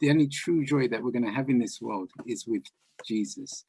the only true joy that we're going to have in this world is with Jesus.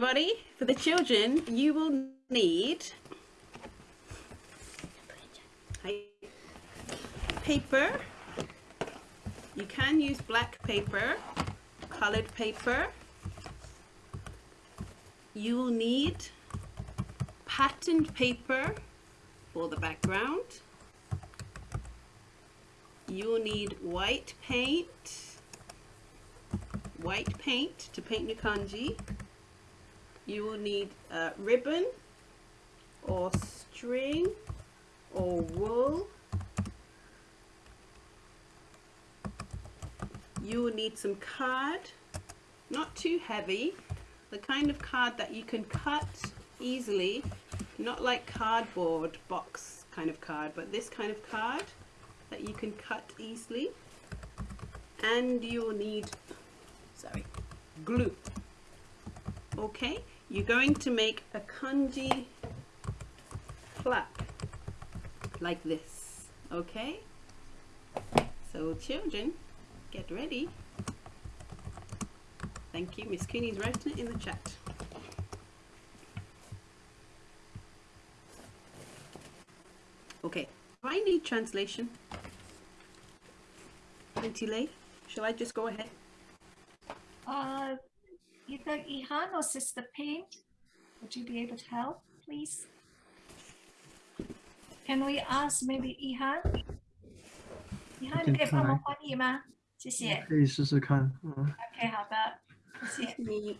Everybody? For the children, you will need paper. You can use black paper, colored paper. You will need patterned paper for the background. You will need white paint, white paint to paint your kanji. You will need a ribbon or string or wool. You will need some card, not too heavy, the kind of card that you can cut easily, not like cardboard box kind of card, but this kind of card that you can cut easily. And you'll need, sorry, glue. Okay, you're going to make a kanji plaque like this, okay? So children, get ready. Thank you. Miss Cooney's writing it in the chat. Okay, do I need translation? Auntie Lei, shall I just go ahead? Uh, either Ihan or Sister Paint, would you be able to help, please? Can we ask maybe Ihan? Ihan 先可以帮忙来翻译吗？谢谢。可以试试看。嗯， OK，好的，谢谢。 Me.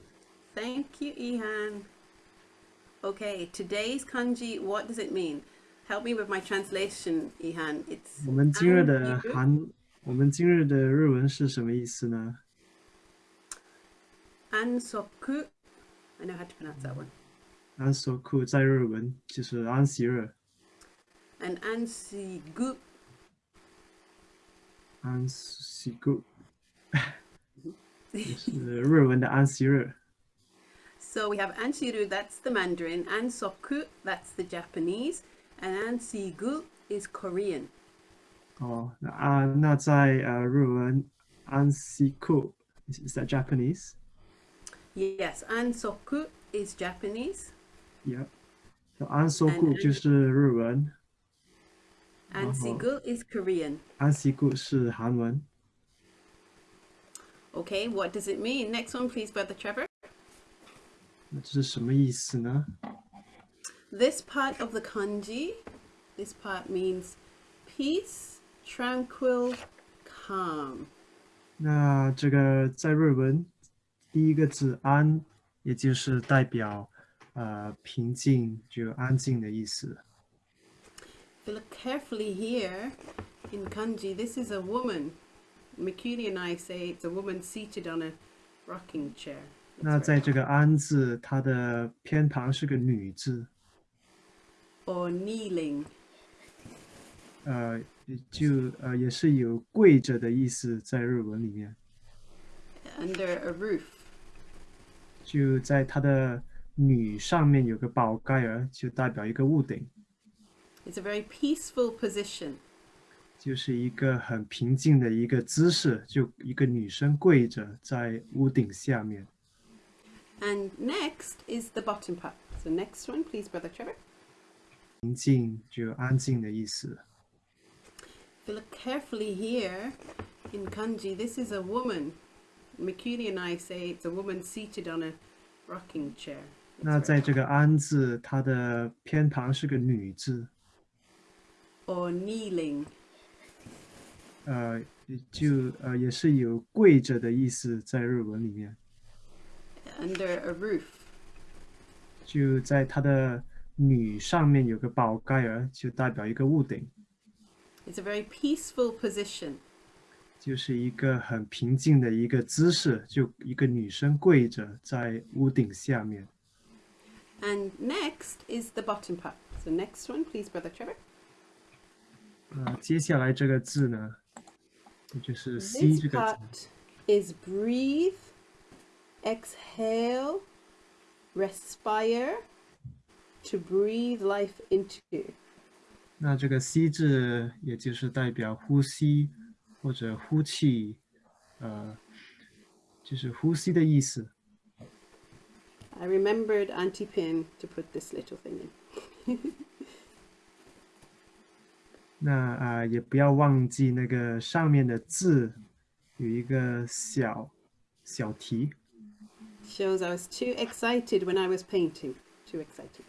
Thank you, Ihan. Okay, today's kanji, what does it mean? Help me with my translation, Ihan. It's 我们今日的 Angiru. 韩，我们今日的日文是什么意思呢？ ansoku. I know how to pronounce that one. 安索库在日文就是安息日， And ansigu. 安息库，就是日文的安息日。 So we have Anshiru, that's the Mandarin, Ansoku, that's the Japanese, and Ansigu is Korean. 哦，那啊，那在呃日文安息库 is is that Japanese? Yes, Ansoku is Japanese, Yeah. 安索库 And- 就是日文， Ansigu is Korean. 安息库是韩文。 Okay, what does it mean? Next one, please, Brother Trevor. 那这是什么意思呢？ This part of the kanji, this part means peace, tranquil, calm. 那这个在日文 第一个字“安”，也就是代表呃平静、就安静的意思。If you look carefully here in kanji, this is a woman. Mikuni and I say it's a woman seated on a rocking chair. 那在这个“安”字，它的偏旁是个女字，or kneeling. 呃，就呃也是有跪着的意思，在日文里面，under a roof. 就在它的“女”上面有个宝盖儿，就代表一个屋顶，It's a very peaceful position. 就是一个很平静的一个姿势，就一个女生跪着在屋顶下面。And next is the bottom part. So next one, please, Brother Trevor. 平静就安静的意思。If you look carefully here in kanji, this is a woman. Mikuni and I say it's a woman seated on a rocking chair. That's 那 right. 在这个“安”字，它的偏旁是个女字， or kneeling. 呃，也就呃也是有跪着的意思，在日文里面， under a roof. 就在它的“女”上面有个宝盖儿，就代表一个屋顶， It's a very peaceful position. 就是一个很平静的一个姿势，就一个女生跪着在屋顶下面。And next is the bottom part. So next one, please, Brother Trevor. 呃，接下来这个字呢，就是 “c” This 这个字，part is breathe, exhale, respire, to breathe life into. 那这个 “c” 字也就是代表呼吸或者呼气，呃，就是呼吸的意思。I remembered Auntie Pin to put this little thing in. 那啊、也不要忘记那个上面的字有一个小小题。Shows I was too excited when I was painting. Too excited.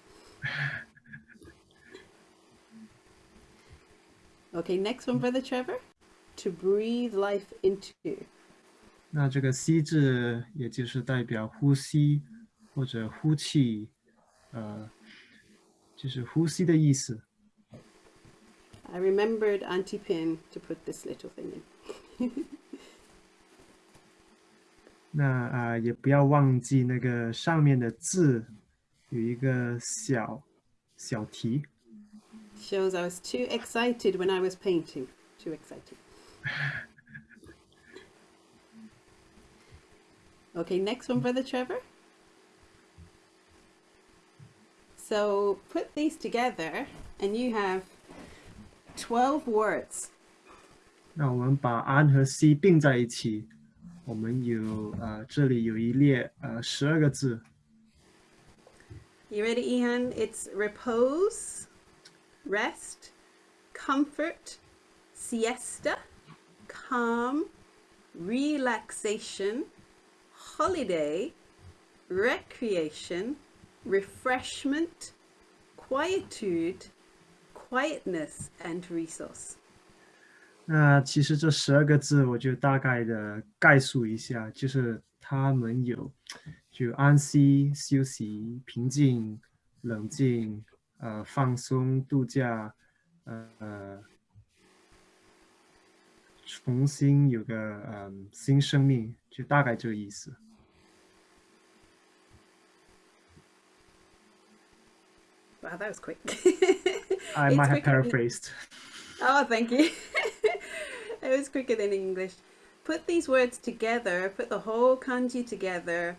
Okay, next one, Brother Trevor. To breathe life into. 那这个 “c” 字也就是代表呼吸或者呼气，呃，就是呼吸的意思。 I remembered Auntie Pin to put this little thing in. 那啊、也不要忘记那个上面的字有一个小小题。 Shows I was too excited when I was painting. Too excited. Okay, next one, Brother Trevor. So put these together and you have 12 words. 那我们把 “an” 和 “c” 并在一起，我们有呃这里有一列呃十二个字。 You ready, Ihan? It's repose, rest, comfort, siesta, calm, relaxation, holiday, recreation, refreshment, quietude, quietness, and resource. 那其实这十二个字，我就大概的概述一下，就是他们有就安息、休息、平静、冷静、呃放松、度假，呃 重新有个嗯新生命，就大概这个意思。 Wow, that was quick. I It's might have quicker than- paraphrased. Oh, thank you. it was quicker than English. Put these words together, put the whole kanji together.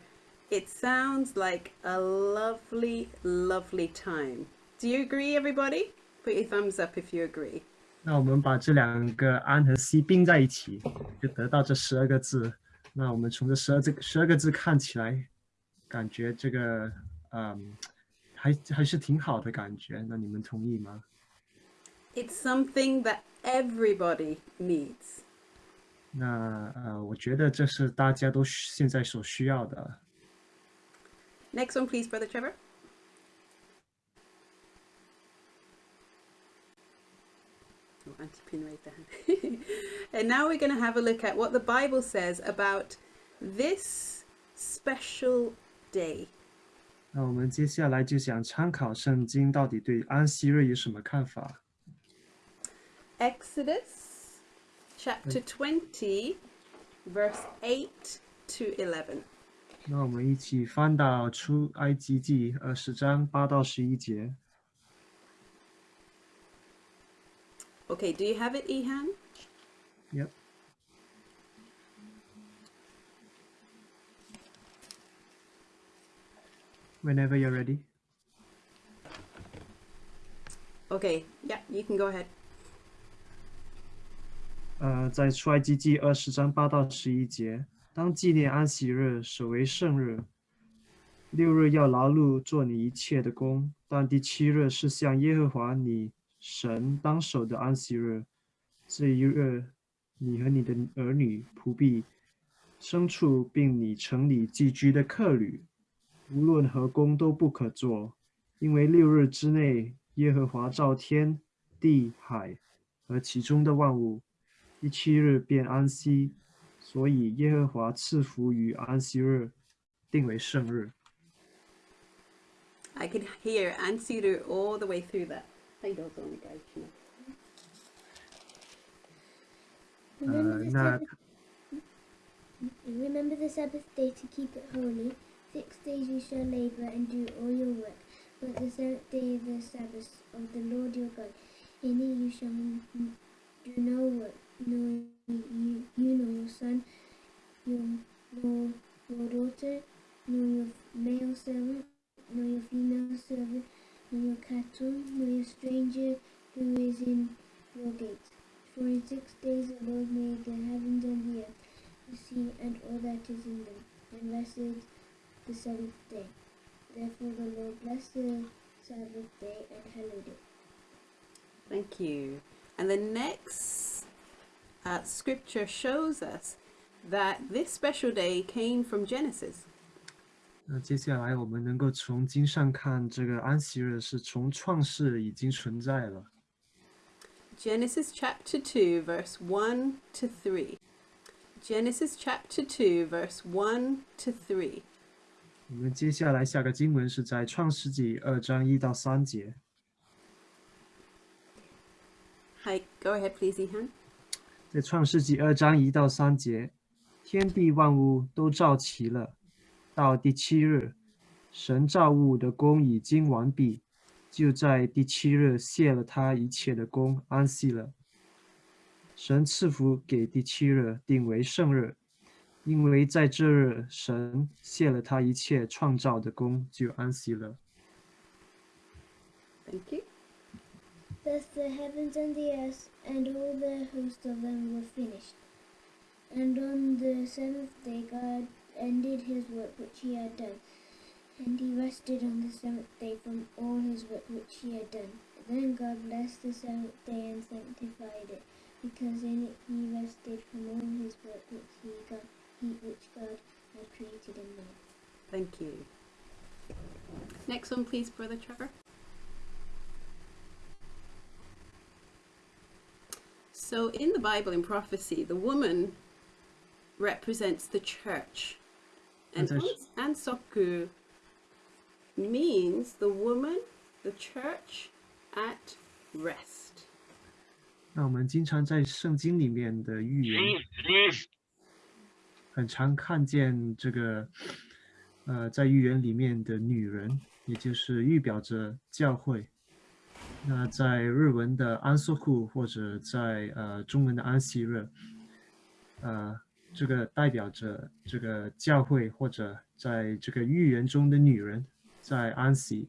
It sounds like a lovely, lovely time. Do you agree, everybody? Put your thumbs up if you agree. 那我们把这两个安和 c 并在一起，就得到这十二个字。那我们从这十二这十二个字看起来，感觉这个嗯，还还是挺好的感觉。那你们同意吗？ It's something that everybody needs. 那呃，我觉得这是大家都需现在所需要的。 Next one, please, Brother Trevor. Auntie Pin right there. and now we're going to have a look at what the Bible says about this special day. 那我们接下来就想参考圣经到底对安息日有什么看法。Exodus chapter twenty, verse eight to eleven. 那我们一起翻到出埃及记二十章八到十一节。Okay, do you have it, Ihan? Yep. Whenever you're ready. Okay, yeah, you can go ahead. 呃，在出埃及记二十章八到十一节，当纪念安息日，守为圣日。六日要劳碌做你一切的工，但第七日是向耶和华你 神当守的安息日。这一日，你和你的儿女、仆婢、牲畜，并你城里寄居的客旅，无论何工都不可做，因为六日之内，耶和华造天地海和其中的万物。第七日便安息，所以耶和华赐福于安息日，定为圣日。 I could hear Ansiru all the way through that. I don't know, guys. you know. 呃 Remember，the 那 Sabbath, remember the Sabbath day to keep it holy. Six days you shall labor and do all your work, but the seventh day is the Sabbath of the Lord your God. In it you shall n- n- do no work, nor you, you nor your son, your, nor your daughter, nor your male servant, nor your female servant, nor your cattle, nor a stranger who is in your gates. For in six days the Lord made the heavens and the earth, the sea, and all that is in them, and rested the seventh day. Therefore the Lord blessed the Sabbath day and hallowed it. Thank you. And the next uh, scripture shows us that this special day came from Genesis. 那接下来我们能够从经上看，这个安息日是从创世已经存在了。 Genesis chapter 2, verse 1 to 3. Genesis chapter 2, verse 1 to 3. 我们接下来下个经文是在创世纪二章一到三节。 Hi, go ahead, please, Ihan. 在创世纪二章一到三节，天地万物都造齐了。 到第七日，神造物的功已经完毕，就在第七日谢了他一切的功，安息了。神赐福给第七日，定为圣日，因为在这日神谢了他一切创造的功，就安息了。Thank you. Thus the heavens and the earth and all the host of them were finished. And on the seventh day God ended his work which he had done, and he rested on the seventh day from all his work which he had done. Then God blessed the seventh day and sanctified it, because in it he rested from all his work which he God, he, which God had created in man. Thank you. Next one, please, Brother Trevor. So, in the Bible, in prophecy, the woman represents the church. And Ansoku means the woman, the church at rest. 那我们经常在圣经里面的预言，很常看见这个，呃，在预言里面的女人，也就是预表着教会。那在日文的安息库或者在呃中文的安息日，呃，这个代表着这个教会或者在这个预言中的女人在安息。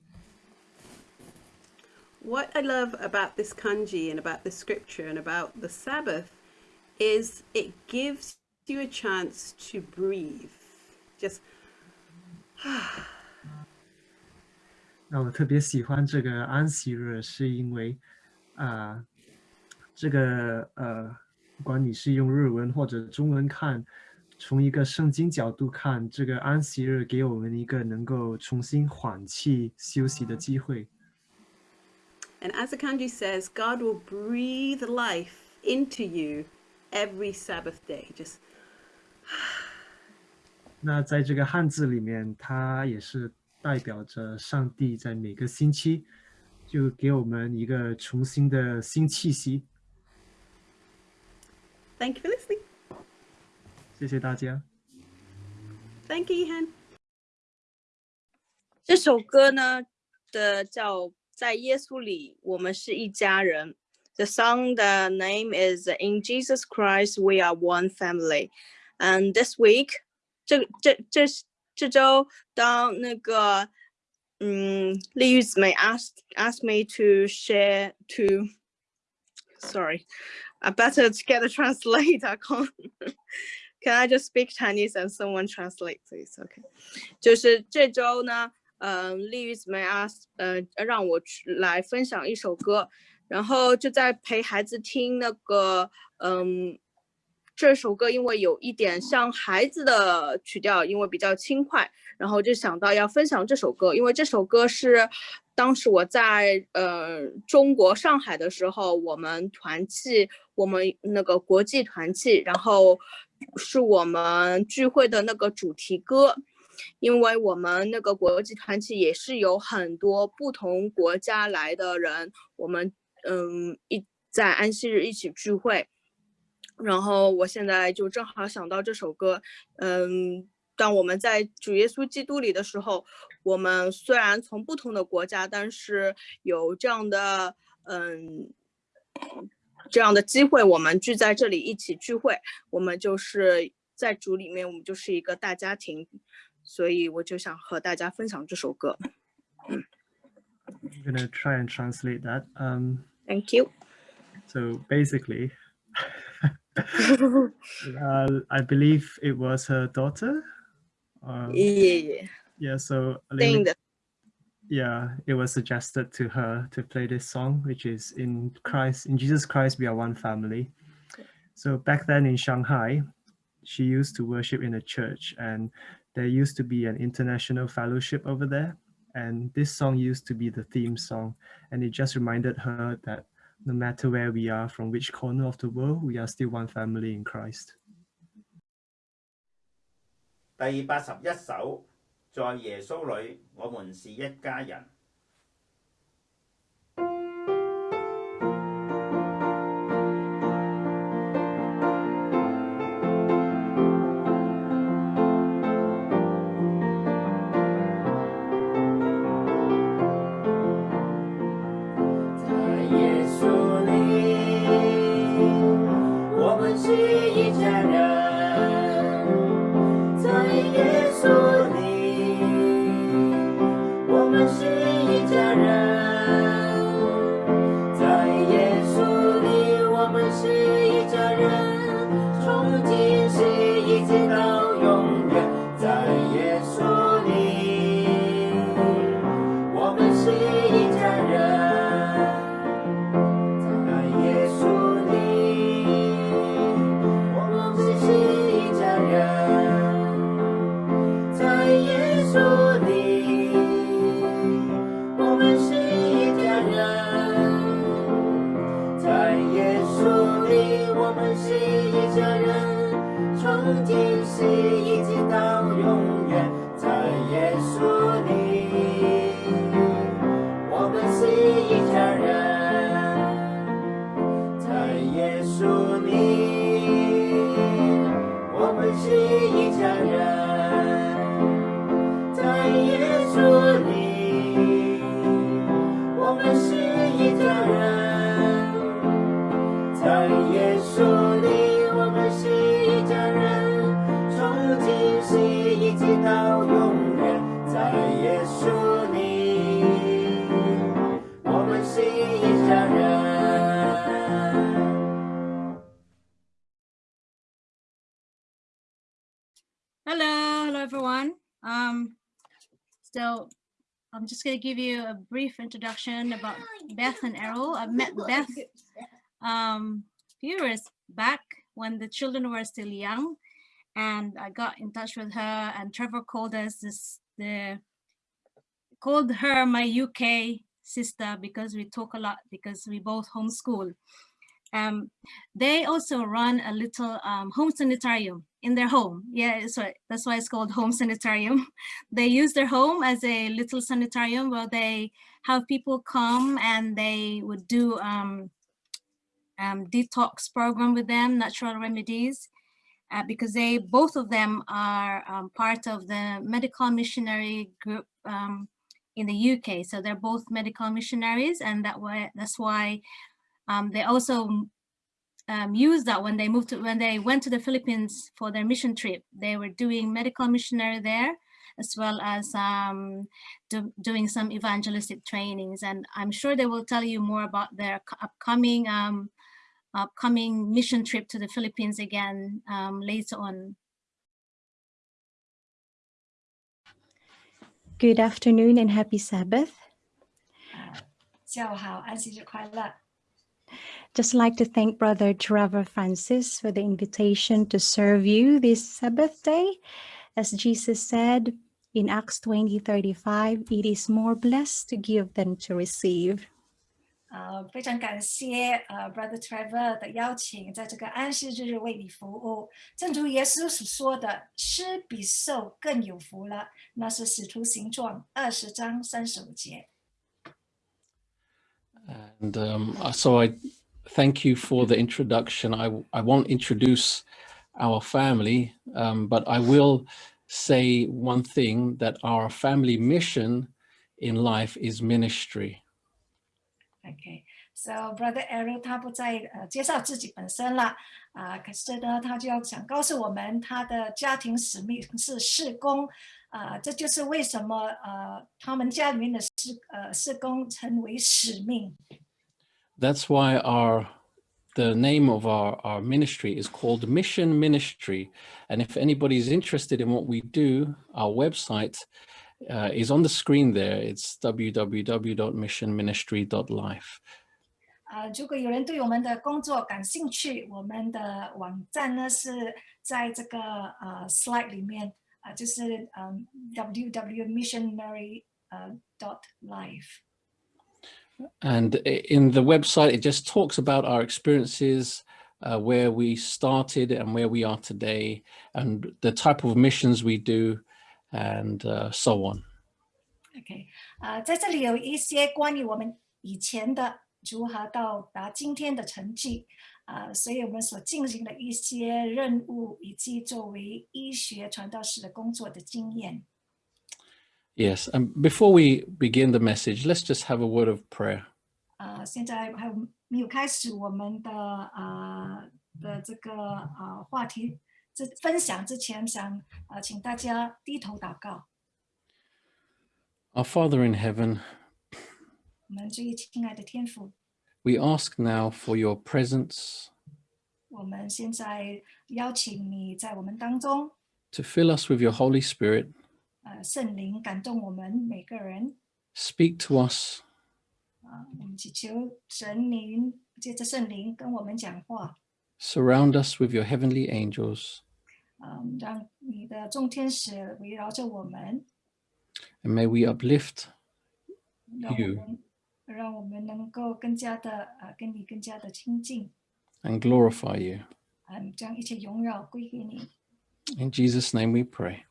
What I love about this kanji and about this scripture and about the Sabbath is it gives you a chance to breathe. Just 那我特别喜欢这个安息日，是因为啊、这个呃，不管你是用日文或者中文看，从一个圣经角度看，这个安息日给我们一个能够重新缓气休息的机会。 and as the kanji says, God will breathe life into you every Sabbath day. Just 那在这个汉字里面，它也是代表着上帝在每个星期就给我们一个重新的新气息。 thank you for listening. 谢谢大家。 Thank you, Ihan. 这首歌呢的叫《在耶稣里我们是一家人》。The song the name is In Jesus Christ We Are One Family. And this week，这这这这周当那个嗯丽玉姊妹 asked asked me to share to sorry, I better to get a translate. I can't. Can I just speak Chinese and someone translate, please? Okay. 就是这周呢，嗯、丽玉姊妹啊，呃，让我来分享一首歌，然后就在陪孩子听那个，嗯，这首歌因为有一点像孩子的曲调，因为比较轻快，然后就想到要分享这首歌，因为这首歌是当时我在呃中国上海的时候，我们团契，我们那个国际团契，然后是我们聚会的那个主题歌。因为我们那个国际团契也是有很多不同国家来的人，我们嗯一在安息日一起聚会，然后我现在就正好想到这首歌，嗯，当我们在主耶稣基督里的时候，我们虽然从不同的国家，但是有这样的嗯这样的机会，我们聚在这里一起聚会，我们就是在主里面，我们就是一个大家庭。所以我就想和大家分享这首歌。 I'm gonna try and translate that. Um, Thank you. so basically, uh, I believe it was her daughter. um, Yeah, yeah, so 对 Lily, yeah, it was suggested to her to play this song, which is in Christ, in Jesus Christ, we are one family. So back then in Shanghai, she used to worship in a church and there used to be an international fellowship over there. And this song used to be the theme song. And it just reminded her that no matter where we are, from which corner of the world, we are still one family in Christ. 第八十一首，在耶稣里，我们是一家人。是 give you a brief introduction about Beth and Errol. I met Beth um, a few years back when the children were still young, and I got in touch with her. And Trevor called us this the called her my UK sister because we talk a lot because we both homeschool. Um, they also run a little um, home sanitarium in their home. Yeah, so that's why it's called home sanitarium. They use their home as a little sanitarium where they have people come and they would do um, um, detox program with them, natural remedies, uh, because they both of them are um, part of the medical missionary group um, in the UK. So they're both medical missionaries, and that way that's why um, they also um, used that when they moved to when they went to the Philippines for their mission trip. They were doing medical missionary there, as well as um, do, doing some evangelistic trainings. And I'm sure they will tell you more about their c- upcoming um, upcoming mission trip to the Philippines again um, later on. Good afternoon and happy Sabbath. 下午好，安息日快乐。 Just like to thank Brother Trevor Francis for the invitation to serve you this Sabbath day. As Jesus said in Acts 20 35, it is more blessed to give than to receive. 呃，非常感谢呃 Brother Trevor 的邀请，在这个安息日为你服务。正如耶稣所说的，施比受更有福了。那是使徒行传二十章三十五节。 And um, uh, so I thank you for the introduction. I, I won't introduce our family, um, but I will say one thing that our family mission in life is ministry. OK，so、Brother Arrow 他不再呃介绍自己本身了啊、可是呢，他就要想告诉我们，他的家庭使命是事工啊、这就是为什么呃他们家里面的事呃事工成为使命。 That's why our the name of our, our ministry is called Mission Ministry. And if anybody is interested in what we do, our website uh, is on the screen there. It's www.missionministry.life. 呃，如果有人对我们的工作感兴趣，我们的网站呢是在这个呃 slide 里面啊、就是嗯 www missionary 呃 dot life。 And i- in the website, it just talks about our experiences, uh, where we started and where we are today, and the type of missions we do, and uh, so on. OK，啊、在这里有一些关于我们以前的如何到达今天的成绩，啊、所以我们所进行的一些任务，以及作为医学传道士的工作的经验。 Yes. And before we begin the message, let's just have a word of prayer. 啊、现在还有没有开始我们的啊、的这个啊、话题这分享之前，想啊、请大家低头祷告。 Our Father in heaven, 我们最亲爱的天父， we ask now for your presence 我们现在邀请你在我们当中， to fill us with your Holy Spirit, 呃，圣灵感动我们每个人。 speak to us, 啊，我们祈求神灵借着圣灵跟我们讲话， surround us with your heavenly angels, 嗯，让你的众天使围绕着我们， and may we uplift 让我 You. 们让我们能够更加的呃跟你更加的亲近， and glorify you. 嗯，将一切荣耀归给你。 In Jesus' name we pray.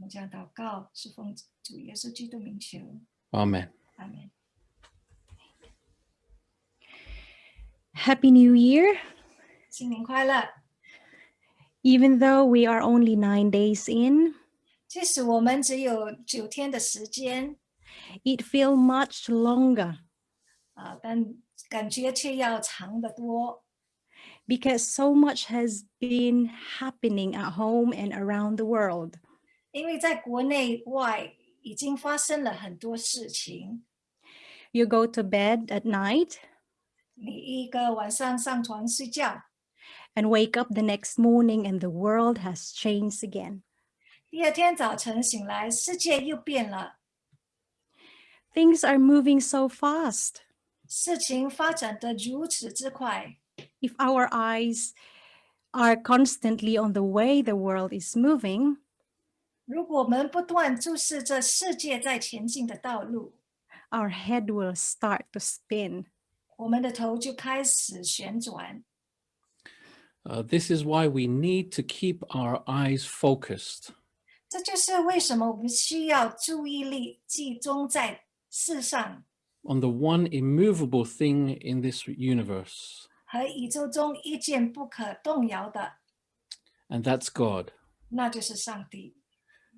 我们这样祷告，是奉主耶稣基督名求， Amen. 阿门。 Happy New Year. 新年快乐！ Even though we are only nine days in, 即使我们只有九天的时间 it feels much longer 啊，但感觉却要长得多。 because so much has been happening at home and around the world. 因为在国内外已经发生了很多事情。 You go to bed at night 你一个晚上上床睡觉， and wake up the next morning, and the world has changed again. 第二天早晨醒来，世界又变了， Things are moving so fast. 事情发展得如此之快。 If our eyes are constantly on the way the world is moving, 如果我们不断注视着世界在前进的道路， our head will start to spin. 我们的头就开始旋转。 Uh, this is why we need to keep our eyes focused 这就是为什么我们需要注意力集中在世上 on the one immovable thing in this universe, 和宇宙中一件不可动摇的， and that's God. 那就是上帝。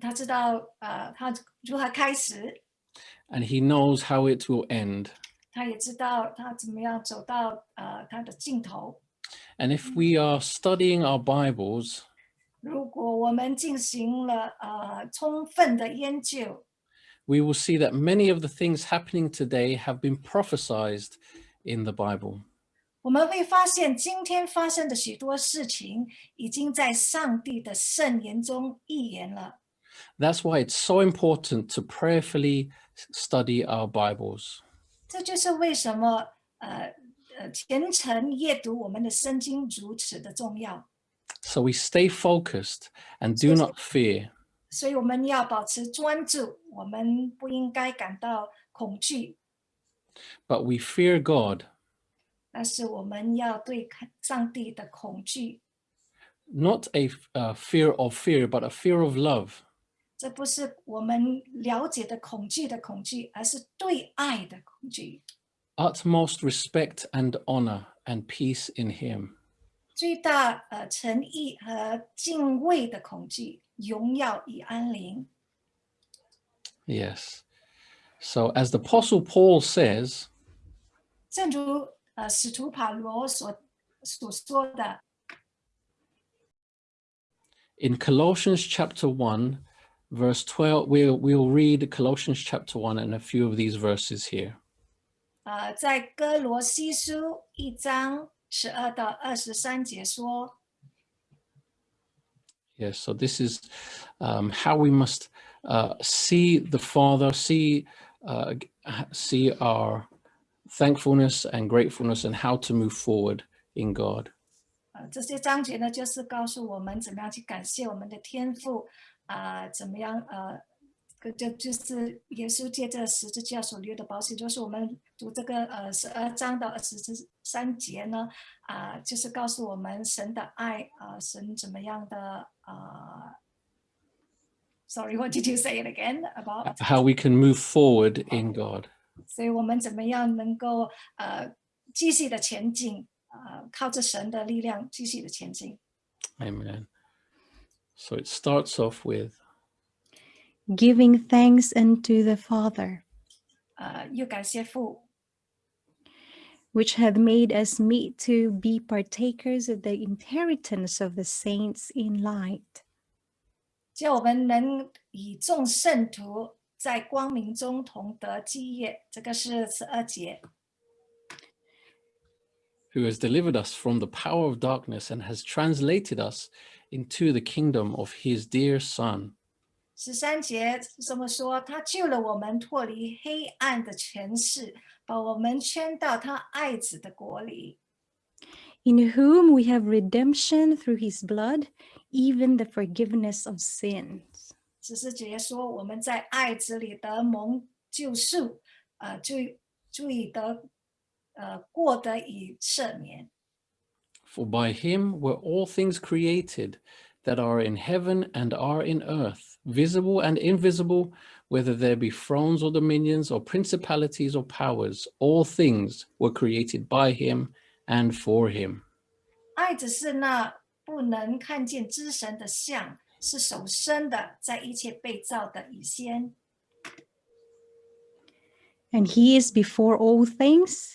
他知道，呃，他如何开始， and He knows how it will end. 他也知道他怎么样走到呃他的尽头。 And if we are studying our Bibles, 如果我们进行了呃充分的研究， we will see that many of the things happening today have been prophesied in the Bible. 我们会发现今天发生的许多事情，已经在上帝的圣言中预言了。 That's why it's so important to prayerfully s- study our Bibles. 这就是为什么呃呃虔诚阅读我们的圣经如此的重要。 So we stay focused and do Yes. not fear. 所以我们要保持专注，我们不应该感到恐惧， but we fear God, 但是我们要对看上帝的恐惧， not a f- uh, fear of fear, but a fear of love. 这不是我们了解的恐惧的恐惧，而是对爱的恐惧。 Utmost respect and honor and peace in Him. 最大呃诚意和敬畏的恐惧，荣耀与安宁。 Yes. So as the apostle Paul says, 正如呃使徒保罗所所说的， in Colossians chapter 1, verse 12, we'll, we'll read Colossians chapter 1 and a few of these verses here. 呃，在哥罗西书一章十二到二十三节说， Yes, so this is um, how we must uh, see the Father, see, uh, g- h- see our thankfulness and gratefulness and how to move forward in God. 呃，这些章节呢，就是告诉我们怎么样去感谢我们的天赋， 啊、怎么样呃，个就就是耶稣借着十字架所流的宝血，就是我们读这个呃十二章到二十三节呢，啊、就是告诉我们神的爱，啊、神怎么样的啊、Sorry, what did you say it again about？ How we can move forward in God. 所以我们怎么样能够呃继续的前进，呃，靠着神的力量继续的前进。 Amen. So it starts off with Giving thanks unto the Father, 呃，又感谢父， which hath made us meet to be partakers of the inheritance of the saints in light. 叫我们能以众圣徒在光明中同得基业。这个是十二节。 who has delivered us from the power of darkness and has translated us into the kingdom of his dear Son, 十三节这么说，他救了我们脱离黑暗的权势，把我们圈到他爱子的国里。 in whom we have redemption through his blood, even the forgiveness of sins. 十四节说，我们在爱子里得蒙救赎，呃，注意注意得， 呃，过得以赦免。 For by him were all things created that are in heaven and are in earth, visible and invisible, whether there be thrones or dominions or principalities or powers, all things were created by him and for him. 爱只是那不能看见之神的像，是手生的，在一切被造的以先。 And he is before all things,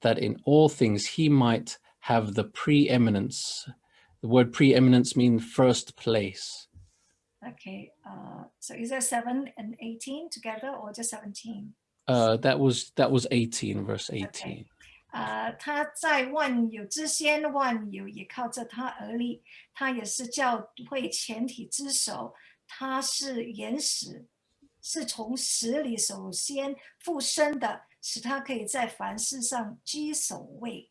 that in all things he might have the preeminence. The word preeminence means first place. Okay, uh, so is that seven and eighteen together or just seventeen? Uh, that was that was 18, verse 18. 呃，他在万有之先，万有也靠着他而立。他也是教会全体之首，他是原始，是从死里首先复生的， 使他可以在凡事上居首位。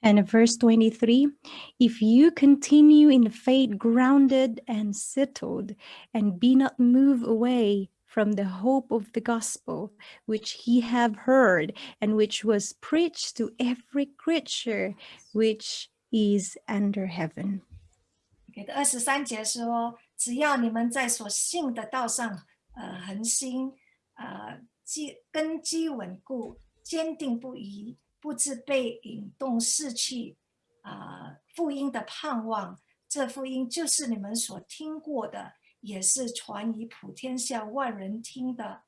And verse 23 If you continue in faith, grounded and settled, and be not moved away from the hope of the gospel, which ye have heard, and which was preached to every creature which is under heaven. 给的二十三节说，只要你们在所信的道上，呃，恒心，呃， 基根基稳固，坚定不移，不致被引动逝去，啊、福音的盼望，这福音就是你们所听过的，也是传于普天下万人听的。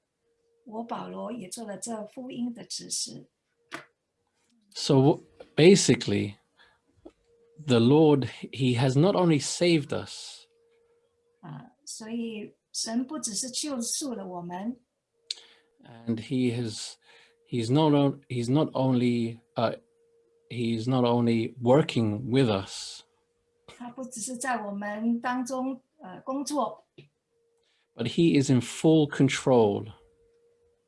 我保罗也做了这福音的指示。So basically, the Lord, he has not only saved us, 啊、所以神不只是救赎了我们，and he has he's not on, he's not only uh, he's not only working with us, 他不只是在我们当中呃工作， but he is in full control.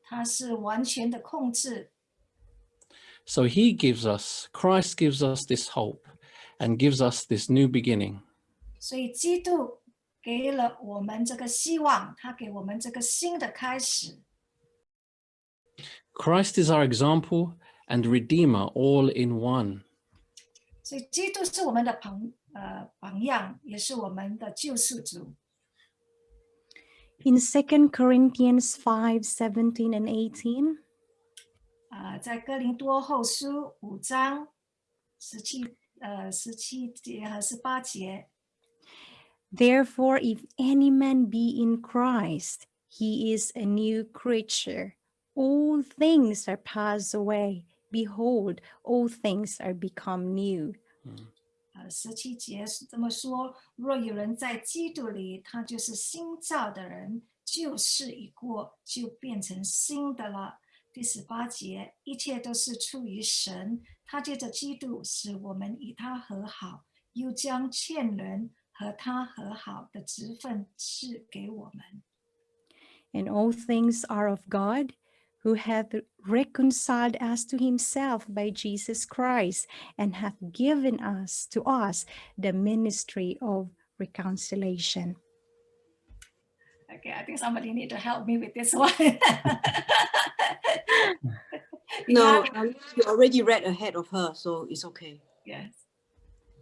他是完全的控制， So he gives us, Christ gives us this hope and gives us this new beginning. 所以基督给了我们这个希望，他给我们这个新的开始。 Christ is our example and Redeemer all in one. 所以基督是我们的榜呃榜样，也是我们的救赎主。 In 2 Corinthians 5 17 and 18, 啊、在哥林多后书五章十七呃十七节和十八节， Therefore, if any man be in Christ, he is a new creature. All things are passed away. Behold, all things are become new. 呃十七节是这么说：若有人在基督里，他就是新造的人，旧事已过，就变成新的了。第十八节，一切都是出于神，他借着基督使我们与他和好，又将欠人和他和好的职分赐给我们。 And all things are of God, who hath reconciled us to himself by Jesus Christ, and hath given us to us the ministry of reconciliation. Okay, I think somebody need to help me with this one. No, um, you already read ahead of her, so it's okay. yes.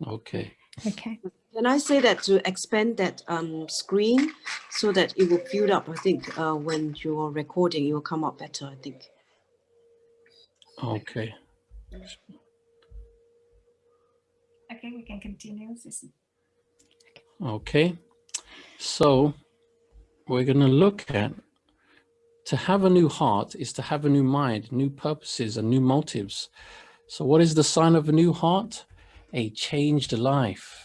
Okay. Okay. Can I say that to expand that um, screen so that it will fill up? I think uh, when you're recording, it will come up better. I think. Okay. Okay, we can continue. Okay. So we're going to look at to have a new heart is to have a new mind, new purposes and new motives. So what is the sign of a new heart? A changed life.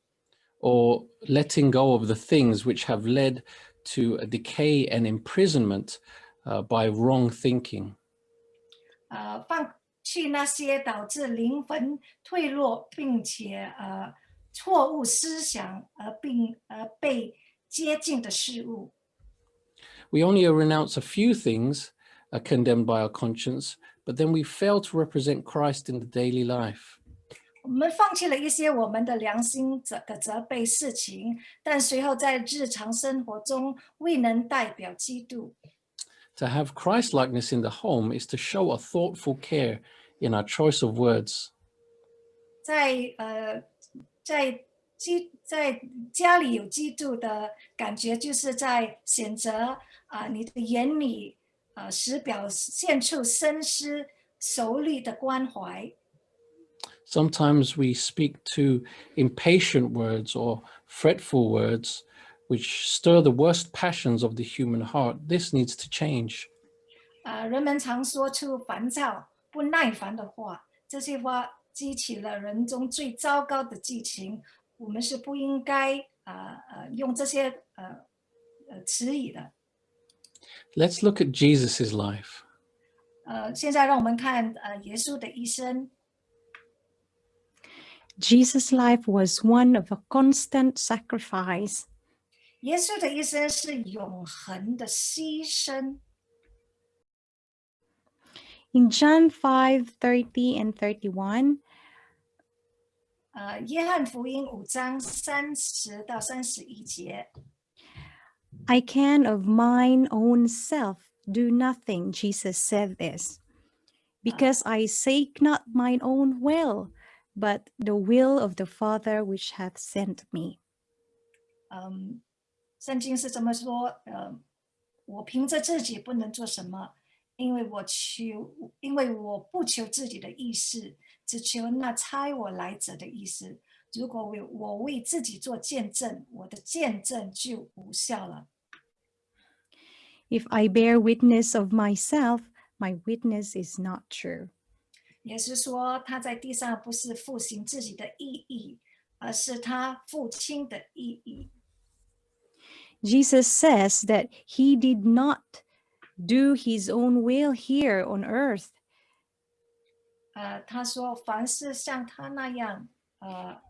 or letting go of the things which have led to a decay and imprisonment uh, by wrong thinking. 呃，放弃那些导致灵魂退落，并且呃错误思想而并而被接近的事物。 We only renounce a few things uh, condemned by our conscience, but then we fail to represent Christ in the daily life. 我们放弃了一些我们的良心责的责备事情，但随后在日常生活中未能代表基督。To have Christ likeness in the home is to show a thoughtful care in our choice of words. 在呃，在基在家里有基督的感觉，就是在选择啊、你的言语呃，时表现出深思熟虑的关怀。Sometimes we speak too impatient words or fretful words, which stir the worst passions of the human heart. This needs to change. 啊、人们常说出烦躁、不耐烦的话，这些话激起了人中最糟糕的激情。我们是不应该啊呃用这些呃呃词语的。 Let's look at Jesus's life. 呃，现在让我们看呃耶稣的一生。 Jesus' life was one of a constant sacrifice. 耶稣的一生是永恒的牺牲。 In John 5 30 and 31, 呃，约翰福音五章三十到三十一节， I can of mine own self do nothing, Jesus said this, because I seek not mine own will, but the will of the Father which hath sent me. 嗯，圣经是这么说，呃，我凭着自己不能做什么，因为我求，因为我不求自己的意思，只求那差我来者的意思。如果为我为自己做见证，我的见证就无效了。 If I bear witness of myself, my witness is not true. 也是说，他在地上不是复行自己的意义，而是他父亲的意义。 Jesus says that he did not do his own will here on earth. 呃，他说凡是像他那样，呃，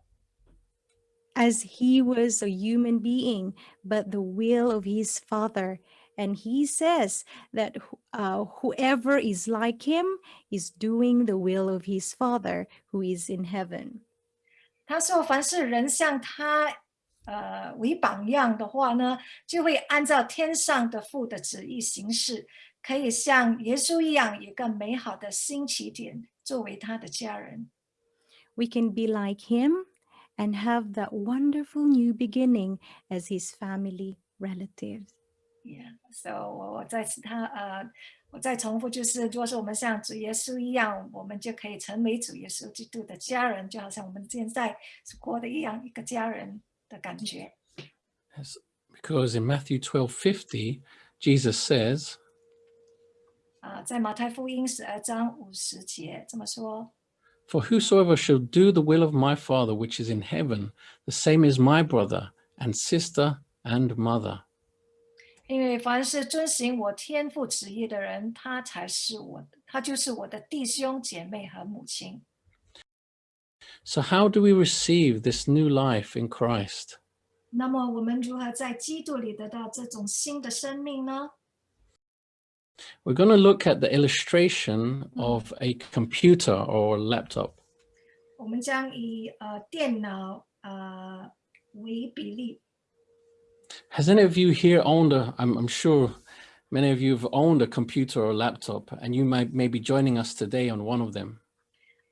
as he was a human being, but the will of his father. And he says that wh- uh, whoever is like him is doing the will of his father who is in heaven. 他说凡是人像他呃为榜样的话呢，就会按照天上的父的旨意行事，可以像耶稣一样，有一个美好的新起点，作为他的家人。 We can be like him and have that wonderful new beginning as his family relatives. Yeah, so 我我再次他呃，我再重复，就是如果是我们像主耶稣一样，我们就可以成为主耶稣基督的家人，就好像我们现在是过的一样，一个家人的感觉。 Yes, because in Matthew 12:50, Jesus says, 啊、在马太福音十二章五十节这么说。 For whosoever shall do the will of my Father which is in heaven, the same is my brother and sister and mother. 因为凡是遵行我天父旨意的人，他才是我的，他就是我的弟兄姐妹和母亲。 So how do we receive this new life in Christ? 那么我们如何在基督里得到这种新的生命呢？ We're going to look at the illustration of a computer or laptop. 我们将以呃电脑呃为比例。 Has any of you here owned a, I'm, I'm sure many of you have owned a computer or laptop and you might may be joining us today on one of them.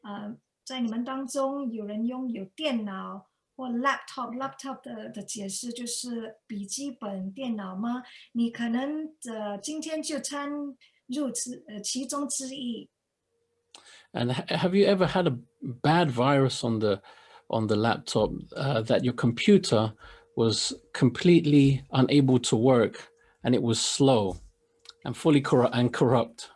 呃，在你们当中有人拥有电脑或 laptop，laptop 的的解释就是笔记本电脑吗？你可能呃今天就参入之呃其中之一。 And ha- have you ever had a bad virus on the on the laptop uh, that your computer was completely unable to work and it was slow and fully corrupt and corrupt?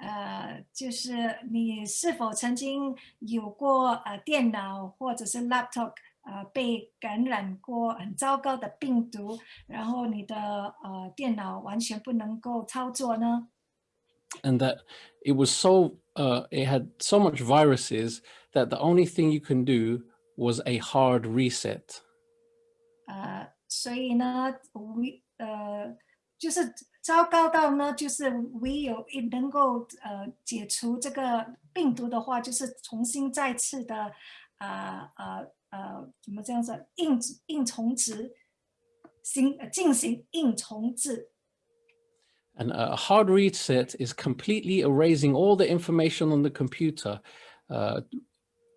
呃，就是你是否曾经有过呃电脑或者是 laptop 呃被感染过很糟糕的病毒，然后你的呃电脑完全不能够操作呢？ and that it was so uh, it had so much viruses that the only thing you can do was a hard reset 呃，所以呢，唯呃就是糟糕到呢，就是唯有一能够呃解除这个病毒的话，就是重新再次的啊呃呃怎么这样子硬硬重置，行呃进行硬重置。 and a hard reset is completely erasing all the information on the computer uh,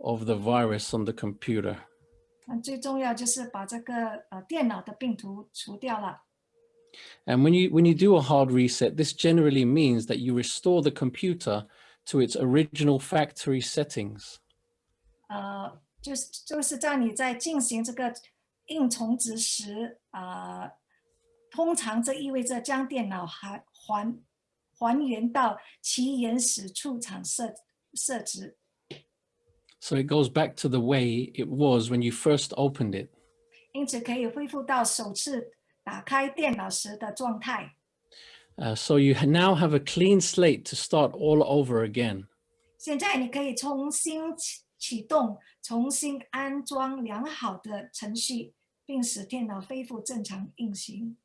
of the virus on the computer 那最重要就是把这个呃电脑的病毒除掉了。 And when you when you do a hard reset, this generally means that you restore the computer to its original factory settings. 呃，就是就是在你在进行这个硬重置时，啊，通常这意味着将电脑还还还原到其原始出厂设设置， So it goes back to the way it was when you first opened it. 因此可以恢复到首次打开电脑时的状态。 Uh, so you ha- now have a clean slate to start all over again. 现在你可以重新启启动，重新安装良好的程序，并使电脑恢复正常运行。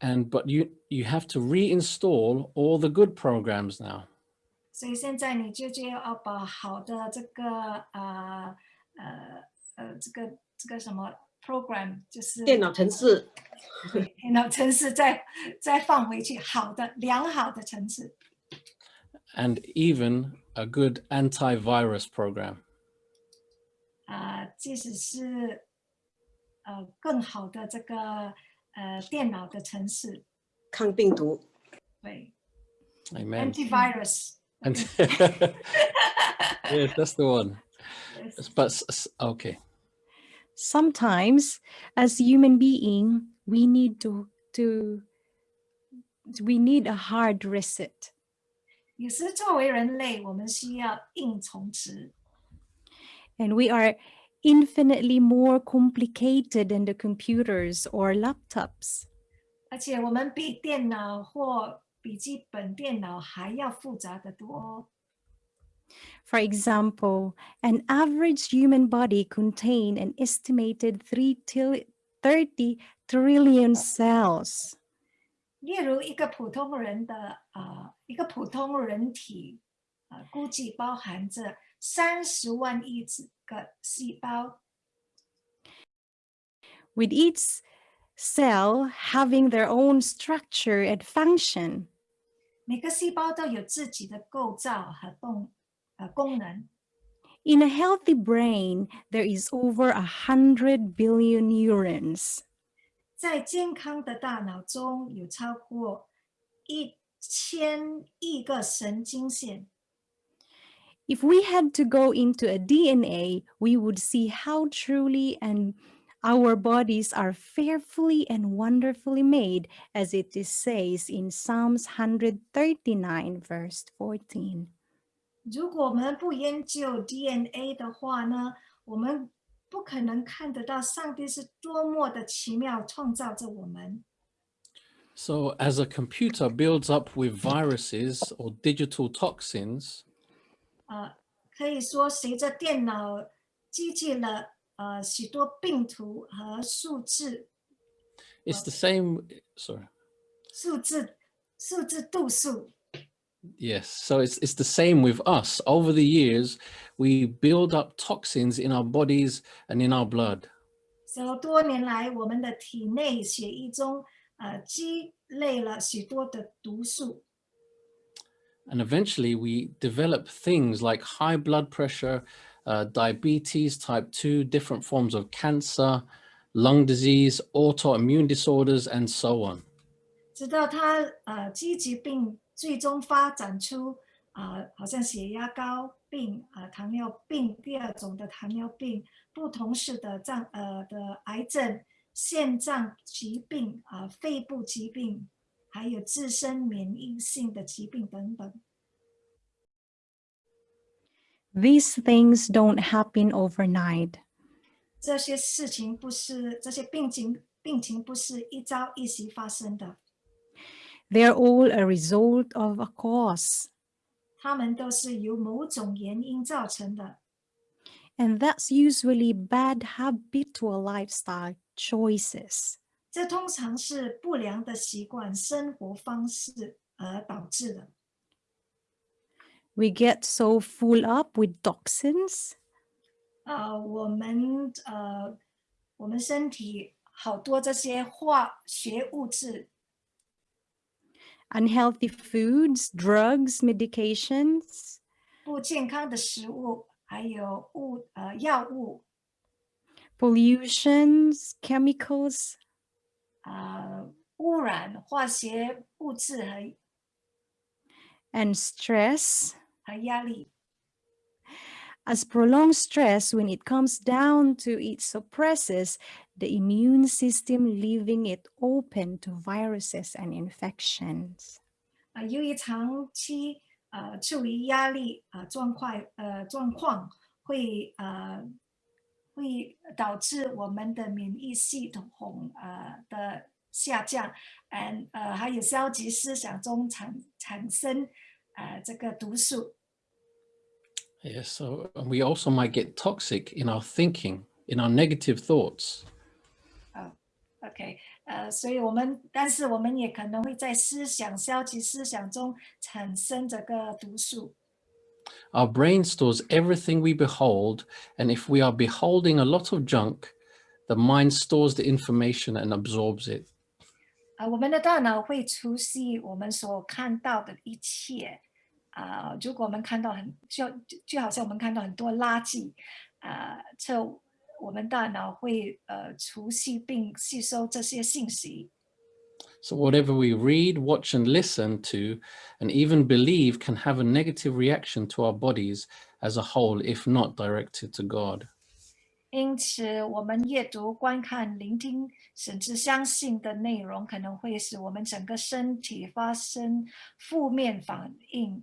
And but you you have to reinstall all the good programs now. 所以现在你就就要把好的这个啊呃呃这个这个什么 program 就是电脑程式对电脑程式再再放回去，好的良好的程式 and even a good antivirus program. 啊、即使是呃更好的这个呃电脑的程式，抗病毒。对 Amen. antivirus。 And yes, that's the one. but s- s- okay. Sometimes, as human being, we need to to we need a hard reset. 有时作为人类，我们需要硬重植， And we are infinitely more complicated than the computers or laptops. 而且我们比电脑或 笔记本电脑还要复杂的多。 For example, an average human body contain an estimated 3 til- 30 trillion cells. 例如，一个普通人的啊、呃一个普通人体啊、呃估计包含着三十万亿只个细胞， with each cell having their own structure and function. 每个细胞都有自己的构造和动呃功能。 In a healthy brain, there is over a hundred billion neurons. 在健康的大脑中有超过一千亿个神经线。 If we had to go into a DNA, we would see how truly and our bodies are fearfully and wonderfully made, as it is says in Psalms 139, verse 14. 如果我们不研究 DNA 的话呢，我们不可能看得到上帝是多么的奇妙创造着我们。 So as a computer builds up with viruses or digital toxins, 呃，可以说随着电脑积聚了 呃许多病毒和数字 it's the same. Sorry. 数字数字度数。 Yes, so it's it's the same with us. Over the years, we build up toxins in our bodies and in our blood. 所以多年来，我们的体内血液中呃积累了许多的毒素， And eventually we develop things like high blood pressure, uh, diabetes, type 2, different forms of cancer, lung disease, autoimmune disorders, and so on. 直到它呃积疾病最终发展出啊、呃好像血压高病啊、糖尿病第二种的糖尿病，不同式的脏呃的癌症、肾脏疾病啊、肺部疾病，还有自身免疫性的疾病等等。 These things don't happen overnight. 这些事情不是这些病情病情不是一朝一夕发生的， They're all a result of a cause. 它们都是由某种原因造成的。 And that's usually bad habitual lifestyle choices. 这通常是不良的习惯、生活方式而导致的。 We get so full up with toxins 呃，我们呃，我们身体好多这些化学物质， unhealthy foods, drugs, medications, 不健康的食物，还有物呃药物 pollutions, chemicals, 呃污染、化学物质和 and stress. 和压力。 As prolonged stress, when it comes down to it suppresses the immune system, leaving it open to viruses and infections. 啊、由于长期呃处于压力啊、状况呃状况，会呃会导致我们的免疫系统呃的下降，嗯呃还有消极思想中产产生呃这个毒素。 Yes, so and we also might get toxic in our thinking, in our negative thoughts. OK，呃，所以我们但是我们也可能会在思想消极思想中产生这个毒素。 Our brain stores everything we behold, and if we are beholding a lot of junk, the mind stores the information and absorbs it. 啊、我们的大脑会储蓄我们所看到的一切。 啊、如果我们看到很就就就好像我们看到很多垃圾，啊、这我们大脑会呃储蓄并吸收这些信息。 So whatever we read, watch, and listen to, and even believe can have a negative reaction to our bodies as a whole if not directed to God. 因此，我们阅读、观看、聆听，甚至相信的内容，可能会使我们整个身体发生负面反应。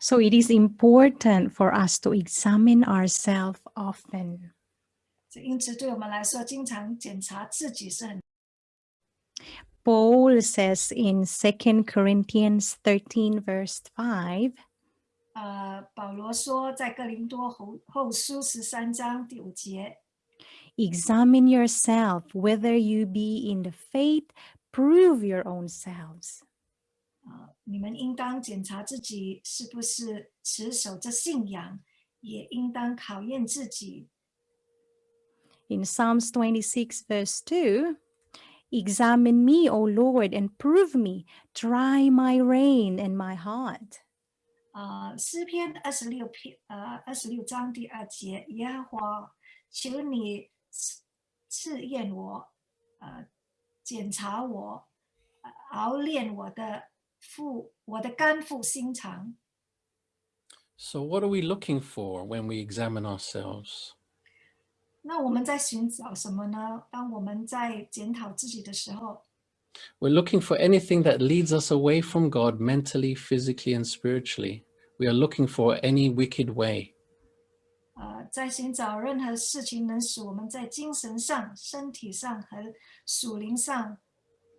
So it is important for us to examine ourselves often. 这因此，对我们来说，经常检查自己是很 Paul says in 2 Corinthians 13, verse 5, 呃，保罗说，在哥林多后后书十三章第五节， Examine yourself whether you be in the faith, prove your own selves. 啊、 你们应当检查自己是不是持守着信仰，也应当考验自己。 In Psalms 26, verse 2, Examine me, O Lord, and prove me. Try my rein and my heart. 啊、诗篇二十六篇，呃，二十六章第二节，耶和华，求你试试验我，呃，检查我，呃熬炼我的 腹，我的肝腹心肠。 So what are we looking for when we examine ourselves? 那我们在寻找什么呢？当我们在检讨自己的时候， We're looking for anything that leads us away from God mentally, physically, and spiritually. We are looking for any wicked way. 呃，在寻找任何事情能使我们在精神上、身体上和属灵上，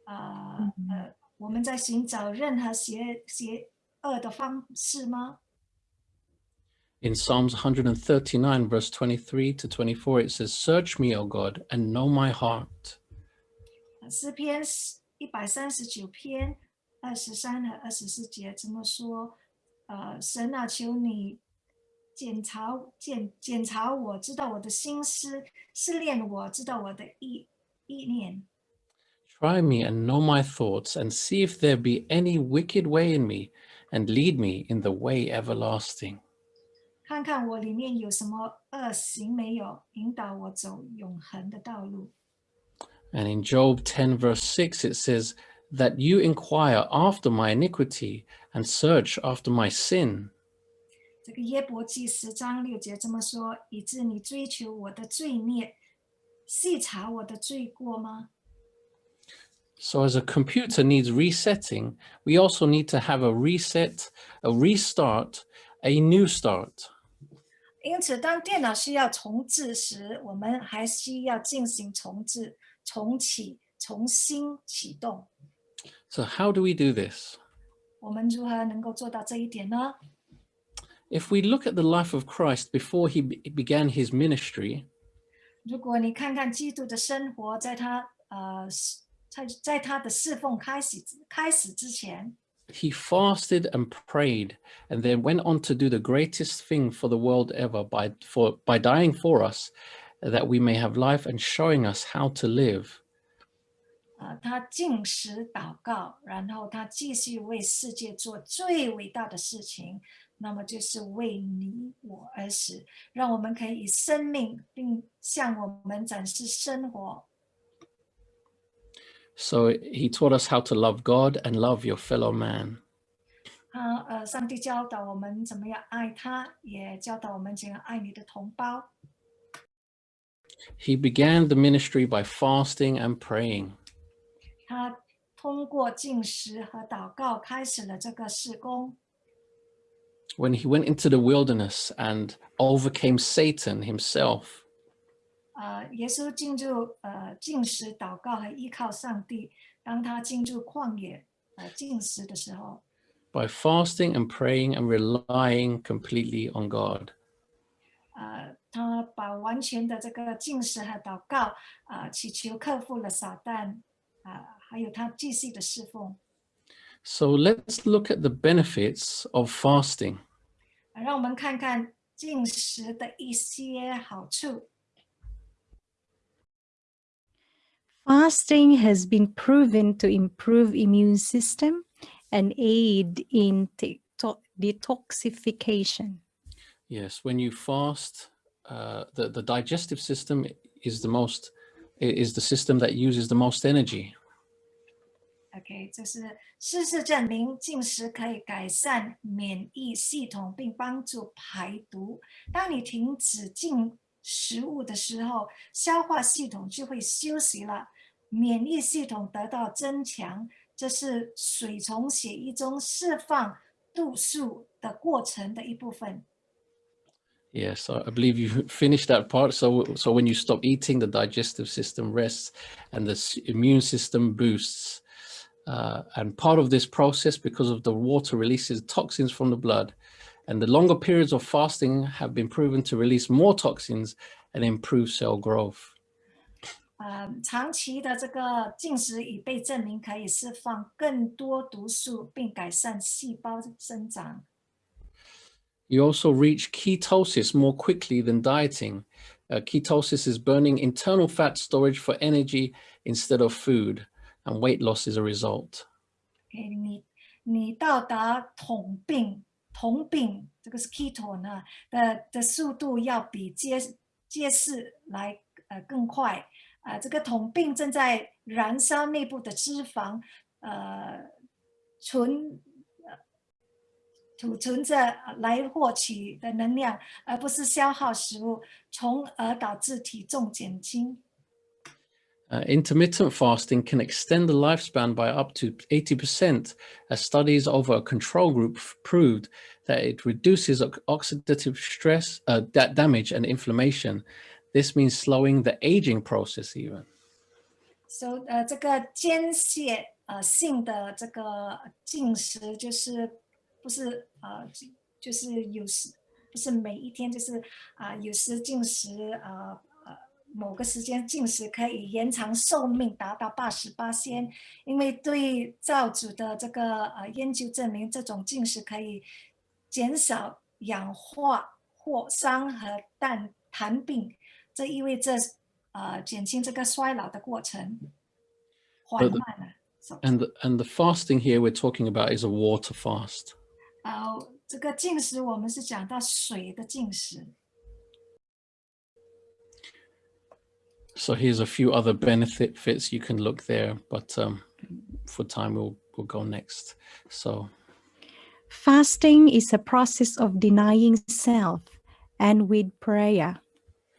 呃呃， 我们在寻找任何邪邪恶的方式吗？ In Psalms 139, verse 23 to 24, it says, Search me, O God, and know my heart. 呃诗篇一百三十九篇二十三和二十四节这么说：呃，神啊，求你检查检检查我，知道我的心思，试炼我，知道我的意意念。 Try me and know my thoughts, and see if there be any wicked way in me, and lead me in the way everlasting. 看看我里面有什么恶行没有，引导我走永恒的道路。 And in Job 10, verse 6, it says, That you inquire after my iniquity and search after my sin. 这个耶伯记十章六节这么说：以致你追求我的罪孽，细查我的罪过吗？ So, as a computer needs resetting, we also need to have a reset, a restart, a new start. 因此，当电脑需要重置时，我们还需要进行重置、重启、重新启动。 So, how do we do this? 我们如何能够做到这一点呢？ If we look at the life of Christ before he be- began his ministry, 如果你看看基督的生活，在他呃是 在在他的侍奉开始之开始之前， he fasted and prayed and then went on to do the greatest thing for the world ever by for by dying for us that we may have life and showing us how to live 呃，他进食祷告，然后他继续为世界做最伟大的事情，那么就是为你我而死，让我们可以以生命并向我们展示生活。 so he taught us how to love god and love your fellow man 他呃，上帝教导我们怎么样爱他，也教导我们怎样爱你的同胞。 he began the ministry by fasting and praying 他通过进食和祷告开始了这个事工。 when he went into the wilderness and overcame satan himself 呃，耶稣进入呃进食、祷告和依靠上帝。当他进入旷野呃进食的时候， by fasting and praying and relying completely on god 呃，他把完全的这个进食和祷告啊、祈求克服了撒旦啊、还有他继续的侍奉。 So let's look at the benefits of fasting. 啊让我们看看进食的一些好处。 Fasting has been proven to improve immune system and aid in te- to- detoxification. Yes, when you fast, uh, the, the digestive system is the most i- is the system that uses the most energy. OK，这是事实证明进食可以改善免疫系统，并帮助排毒。当你停止进食物的时候，消化系统就会休息了， 免疫系统得到增强，这是水从血液中释放毒素的过程的一部分。 Yes, I I believe you finished that part. So, so when you stop eating, the digestive system rests and the s- immune system boosts. Uh, and part of this process, because of the water releases toxins from the blood, and the longer periods of fasting have been proven to release more toxins and improve cell growth. 呃，长期的这个进食已被证明可以释放更多毒素，并改善细胞生长。 You also reach ketosis more quickly than dieting. Uh, ketosis is burning internal fat storage for energy instead of food, and weight loss is a result. 给你你到达统病统病这个是 keto 呢的的速度要比街街市来呃更快 啊、呃，这个统病正在燃烧内部的脂肪，呃存呃储存着呃来获取的能量，而不是消耗食物，从而导致体重减轻。 Uh, intermittent fasting can extend the lifespan by up to 80%, as studies over a control group f- proved that it reduces ox- oxidative stress, uh, da- damage, and inflammation. This means slowing the aging process, even. so 呃，这个间歇呃性的这个进食，就是不是呃，就就是有时不是每一天，就是啊、有时进食呃呃某个时间进食可以延长寿命达到八十八先，因为对造主的这个呃研究证明，这种进食可以减少氧化或伤和氮痰病， 这意味着呃减轻这个衰老的过程，缓 But the- 慢了。So- And the, and the fasting here we're talking about is a water fast. 呃，这个进食我们是讲到水的进食。 So here's a few other benefits you can look there, but um, for time we'll we'll go next. So Fasting is a process of denying self and with prayer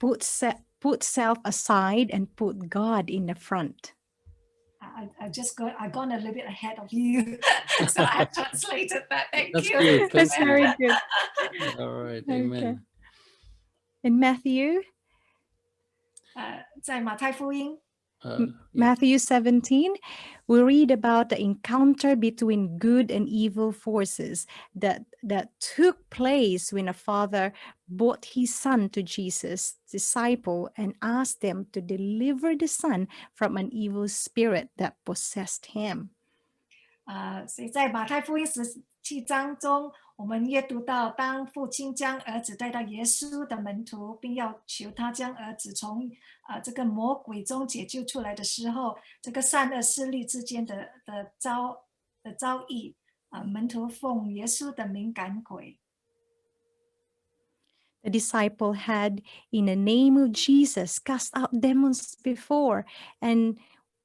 Put, se- put self aside and put God in the front. I, I I just got I gone a little bit ahead of you, so I have translated that. Thank That's you. good, That's thank you. very good. all right, Okay. amen. In Matthew, 呃，在马太福音 Uh, M- Matthew 17, we read about the encounter between good and evil forces that, that took place when a father brought his son to Jesus' disciple and asked them to deliver the son from an evil spirit that possessed him. 呃，所以在马太福音十七章中， 我们阅读到，当父亲将儿子带到耶稣的门徒，并要求他将儿子从呃这个魔鬼中解救出来的时候，这个善恶势力之间的的遭的遭遇，啊、门徒奉耶稣的名赶鬼。 The disciple had, in the name of Jesus, cast out demons before. And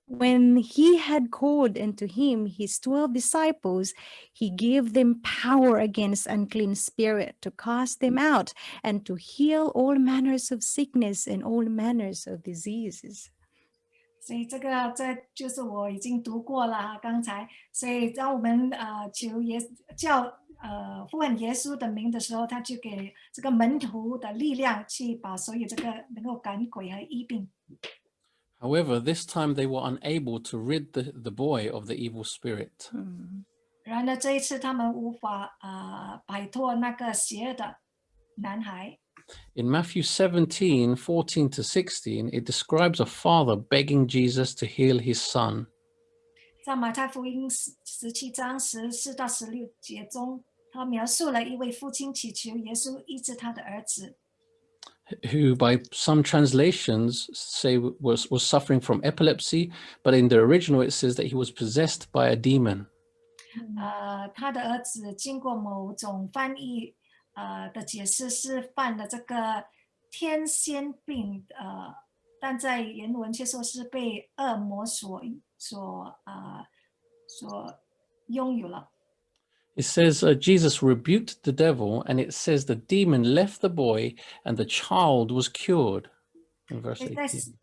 when he had called unto him his 12 disciples, he gave them power against unclean spirit to cast them out and to heal all manners of sickness and all manners of diseases. 所以这个这就是我已经读过了哈，刚才，所以当我们呃求耶叫呃呼喊耶稣的名的时候，他就给这个门徒的力量去把所有这个能够赶鬼和医病。 However, this time they were unable to rid the, the boy of the evil spirit. 然而这一次他们无法呃摆脱那个邪恶的男孩。 In Matthew 17, 14 to 16, it describes a father begging Jesus to heal his son. 在马太福音十十七章十四到十六节中，他描述了一位父亲祈求耶稣医治他的儿子， who by some translations say was, was suffering from epilepsy, but in the original it says that he was possessed by a demon. 呃，他的儿子经过某种翻译呃的解释是犯了这个天仙病，呃，但在原文却说是被恶魔所所呃所拥有了。 It says uh, Jesus rebuked the devil, and it says the demon left the boy and the child was cured. In verse 所以在 18. 十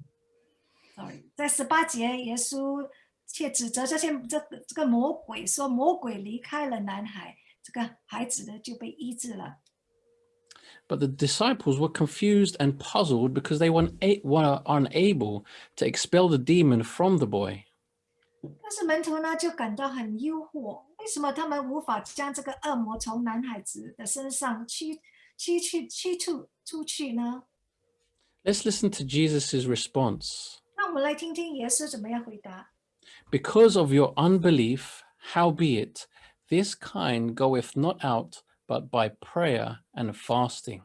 sorry，在十八节，耶稣却指责这些这个这个魔鬼说，魔鬼离开了男孩，这个孩子呢就被医治了。 But the disciples were confused and puzzled because they were, una- were unable to expel the demon from the boy. 但是门徒呢就感到很诱惑，为什么他们无法将这个恶魔从男孩子的身上驱驱去驱出出去呢？ Let's listen to Jesus' response. 那我们来听听耶稣怎么样回答。 Because of your unbelief, howbeit, this kind goeth not out but by prayer and fasting.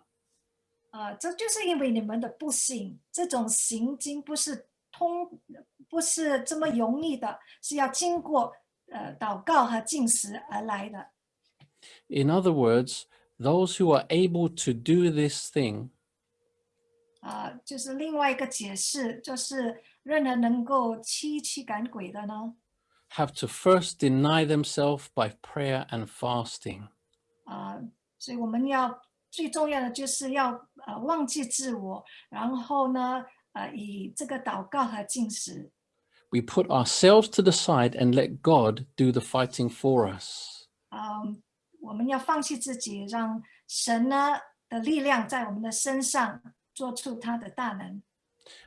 啊、这就是因为你们的不信，这种行经不是通， 不是这么容易的，是要经过呃祷告和进食而来的。 In other words, those who are able to do this thing 啊、就是另外一个解释，就是任何能够驱驱赶鬼的呢， have to first deny themselves by prayer and fasting. 啊、所以我们要最重要的就是要呃忘记自我，然后呢，呃以这个祷告和进食， We put ourselves to the side and let God do the fighting for us. 啊、我们要放弃自己，让神呢的力量在我们的身上做出他的大能。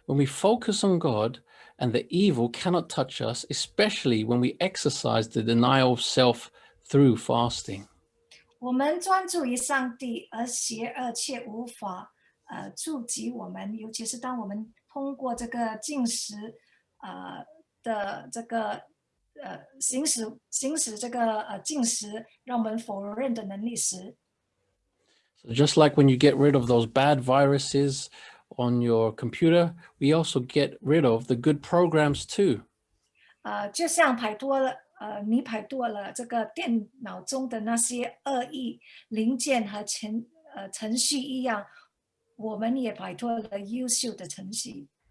When we focus on God and the evil cannot touch us, especially when we exercise the denial of self through fasting. 我们专注于上帝，而邪恶却无法呃触及我们，尤其是当我们通过这个进食 呃的这个呃行使行使这个呃进食，让我们否认的能力时， So just like when you get rid of those bad viruses on your computer, we also get rid of the good programs too. 呃，就像排脱了呃你排脱了这个电脑中的那些恶意零件和程呃程序一样，我们也摆脱了优秀的程序。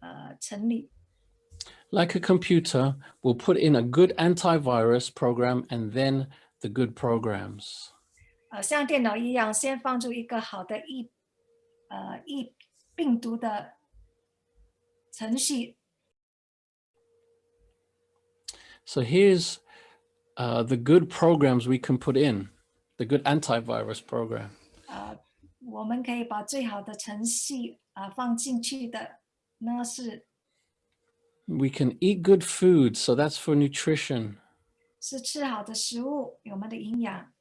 呃成立。 Like a computer, we'll put in a good antivirus program and then the good programs. 呃，像电脑一样，先放入一个好的疫呃疫病毒的程序， So here's uh, the good programs we can put in, the good antivirus program. 呃，我们可以把最好的程序啊、呃放进去的 呢是 We can eat good food, so that's for nutrition. 是吃好的食物，有我们的营养。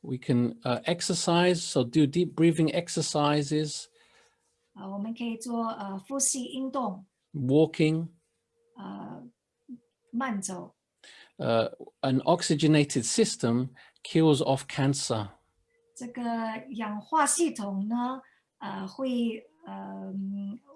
We can uh, exercise, so do deep breathing exercises, 啊、我们可以做呃呼吸运动， walking, 呃慢走。 uh, an oxygenated system kills off cancer. 这个氧化系统呢，呃会呃嗯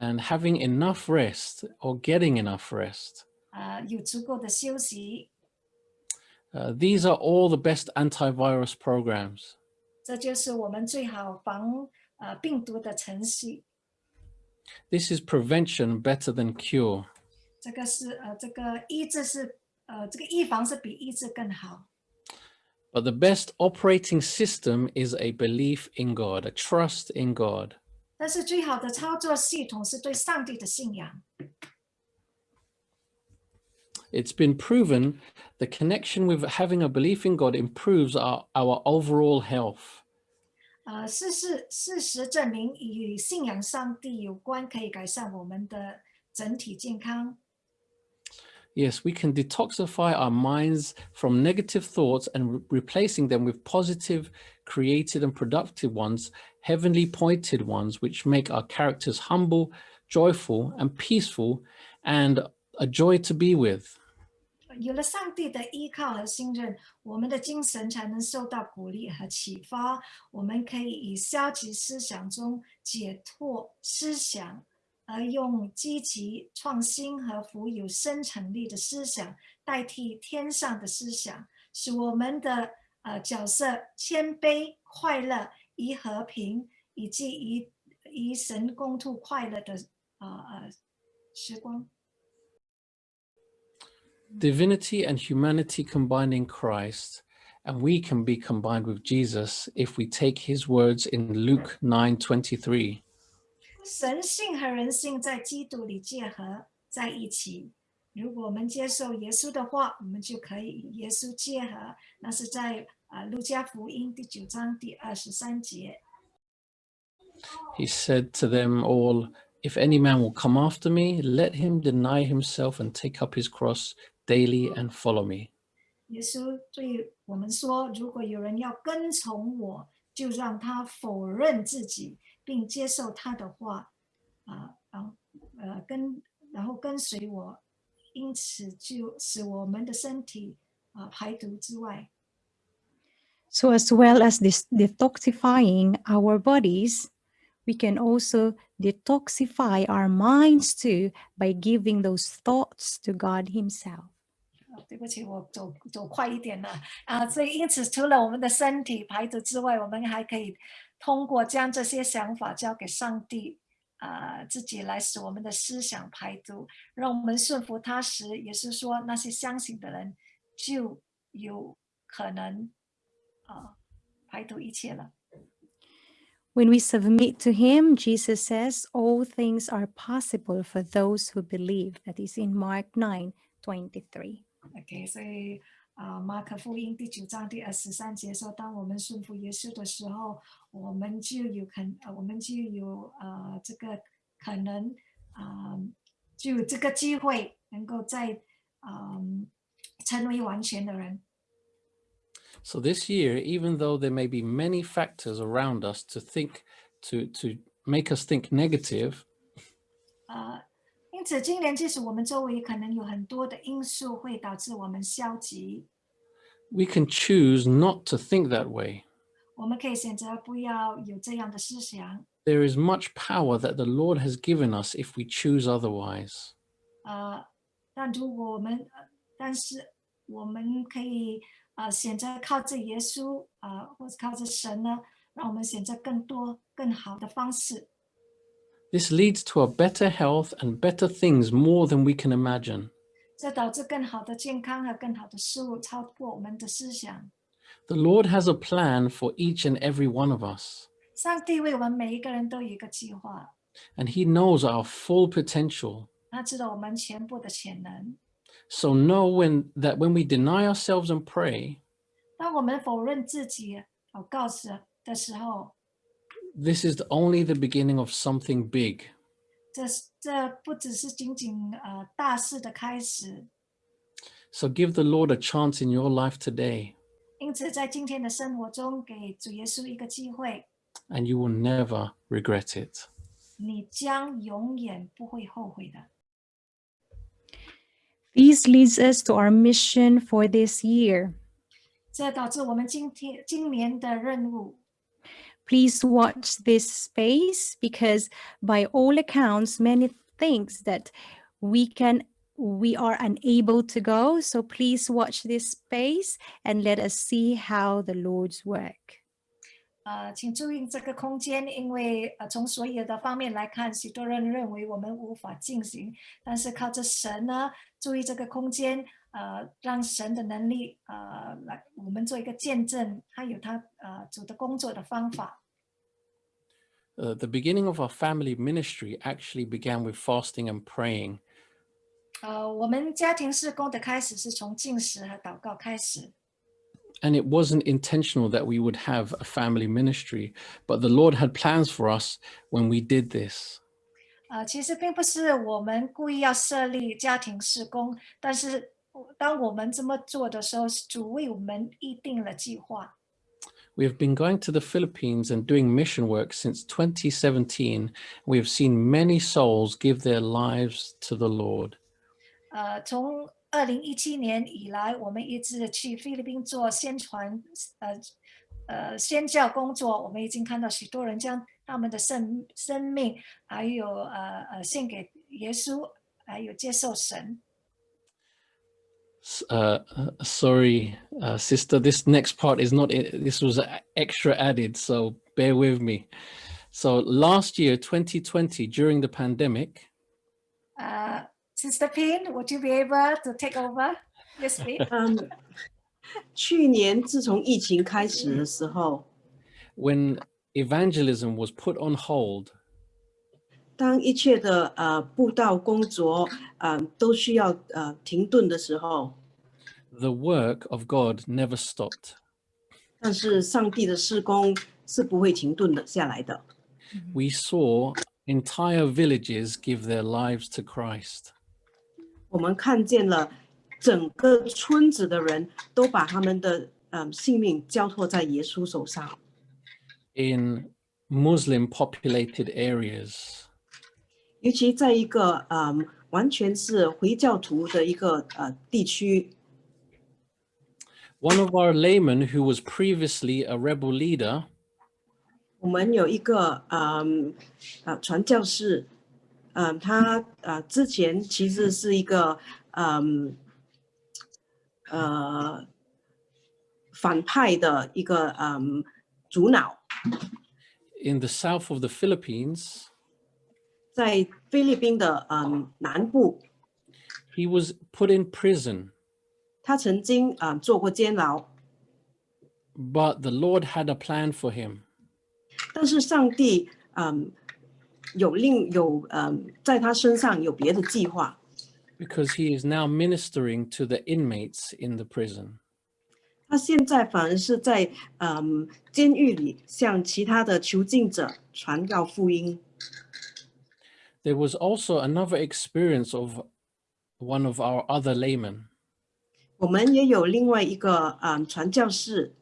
And having enough rest or getting enough rest. 呃，有足够的休息， Uh, these are all the best antivirus programs. 这就是我们最好防呃病毒的程序。 This is prevention better than cure. 这个是呃，这个医治是呃，这个预防是比医治更好。 But the best operating system is a belief in God, a trust in God. 但是最好的操作系统是对上帝的信仰。 It's been proven the connection with having a belief in God improves our, our overall health. 呃，事实事实证明，与信仰上帝有关，可以改善我们的整体健康。 Yes, we can detoxify our minds from negative thoughts and re- replacing them with positive, creative, and productive ones, heavenly pointed ones, which make our characters humble, joyful, and peaceful, and a joy to be with. 有了上帝的依靠和信任，我们的精神才能受到鼓励和启发。我们可以以消极思想中解脱思想，而用积极、创新和富有生产力的思想代替天上的思想，使我们的 呃角色谦卑、快乐、以和平以及以以神共度快乐的呃呃时光。 Divinity and humanity combined in Christ, and we can be combined with Jesus if we take his words in Luke 9:23. 神性和人性在基督里结合在一起。如果我们接受耶稣的话，我们就可以与耶稣结合。那是在 啊、路加福音第九章第二十三节。 He said to them all, If any man will come after me, let him deny himself and take up his cross daily and follow me. 耶稣对我们说：“如果有人要跟从我，就让他否认自己，并接受他的话，啊、然后呃跟然后跟随我，因此就使我们的身体啊、排毒之外。” So, as well as this detoxifying our bodies, we can also detoxify our minds too by giving those thoughts to God Himself. 哦对不起，我走走快一点了啊！所以因此，除了我们的身体排毒之外，我们还可以通过将这些想法交给上帝啊、自己来使我们的思想排毒，让我们顺服他时，也是说那些相信的人就有可能 啊、排毒一切了。 When we submit to Him, Jesus says, all things are possible for those who believe. That is in Mark 9 23. OK，所以啊、马可福音第九章第二十三节说，当我们顺服耶稣的时候，我们就有可，呃，我们就有呃这个可能啊、就有这个机会能够在啊、成为完全的人。 So this year, even though there may be many factors around us to think, to, to make us think negative, 呃，因此今年即使我们周围可能有很多的因素会导致我们消极， we can choose not to think that way. 我们可以选择不要有这样的思想。 There is much power that the Lord has given us if we choose otherwise. 呃，但如果我们，呃但是我们可以 呃选择靠着耶稣啊、呃或者靠着神呢，让我们选择更多更好的方式。 This leads to a better health and better things more than we can imagine. 这导致更好的健康和更好的事物超过我们的思想。 The Lord has a plan for each and every one of us, 上帝为我们每一个人都有一个计划， and He knows our full potential. 他知道我们全部的潜能。 So know when that when we deny ourselves and pray, 当我们否认自己祷告时的时候， this is only the beginning of something big. 这是这不只是仅仅呃大事的开始， So give the Lord a chance in your life today, 因此，在今天的生活中，给主耶稣一个机会， and you will never regret it. 你将永远不会后悔的。 This leads us to our mission for this year. 这导致我们今天今年的任务。 Please watch this space because by all accounts, many things that we can we are unable to go. So please watch this space and let us see how the Lord's work. 呃，请注意这个空间，因为呃，从所有的方面来看，许多人认为我们无法进行，但是靠着神呢，注意这个空间，呃，让神的能力，呃，来我们做一个见证，他有他呃主的工作的方法。 Uh, the beginning of our family ministry actually began with fasting and praying. 呃，我们家庭事工的开始是从进食和祷告开始。 And it wasn't intentional that we would have a family ministry, but the Lord had plans for us when we did this. 呃，其实并不是我们故意要设立家庭事工，但是当我们这么做的时候，是主为我们预定了计划。 We have been going to the Philippines and doing mission work since 2017. We have seen many souls give their lives to the Lord. 呃，从 二零一七年以来，我们一直去菲律宾做宣传，呃呃宣教工作。我们已经看到许多人将他们的生生命，还有呃呃献给耶稣，还有接受神。 S- Uh, uh, sorry, uh, sister, this next part is not, i- this was a- extra added, so bear with me. So last year, 2020, during the pandemic, 呃 ，Sister Pin, would you be able to take over this bit? 嗯，去年自从疫情开始的时候， when evangelism was put on hold, 当一切的呃布道工作呃都需要呃停顿的时候， the work of God never stopped. 但是上帝的施工是不会停顿的下来的。 We saw entire villages give their lives to Christ. 我们看见了整个村子的人都把他们的嗯性命交托在耶稣手上， in Muslim populated areas. 尤其在一个嗯完全是回教徒的一个呃地区， One of our laymen, who was previously a rebel leader, 我们有一个嗯呃传教士， 嗯他呃之前其实是一个嗯呃反派的一个嗯主脑，in the south of the Philippines, 在菲律宾的嗯南部，he was put in prison, 他曾经啊、呃做过监牢，but the Lord had a plan for him. 但是上帝嗯 有另有嗯在他身上有别的计划， because he is now ministering to the inmates in the prison. 他现在反而是在嗯监狱里向其他的囚禁者传告福音。 There was also another experience of one of our other laymen. 我们也有另外一个嗯传教士，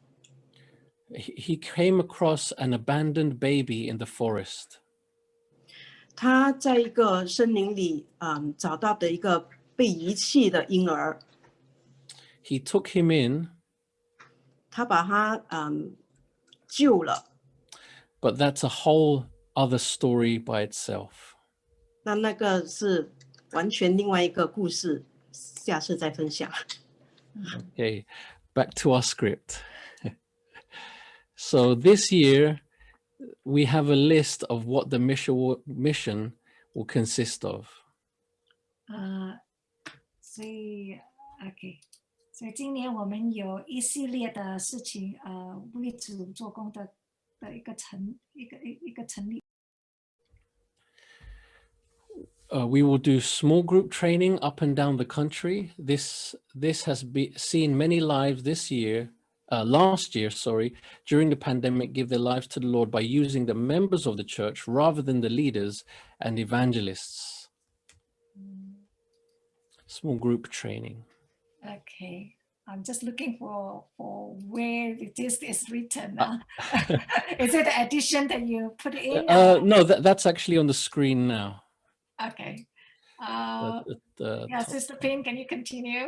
He he came across an abandoned baby in the forest. 他在一个森林里嗯找到的一个被遗弃的婴儿，He took him in, 他把他嗯救了。but that's a whole other story by itself. 那那个是完全另外一个故事，下次再分享。Okay, back to our script. so this year, we have a list of what the mission will, mission will consist of. 呃，所以 OK，所以今年我们有一系列的事情，呃，为主做工的的一个成一个一一个成立。 Uh, we will do small group training up and down the country. This this has be, seen many lives this year, uh, last year, sorry, during the pandemic, give their lives to the Lord by using the members of the church rather than the leaders and evangelists. Small group training. Okay. I'm just looking for for where this is written. Uh, uh. is it the addition that you put in? Uh, no, that, that's actually on the screen now. Okay. Uh, At the yeah. Sister Pin, can you continue?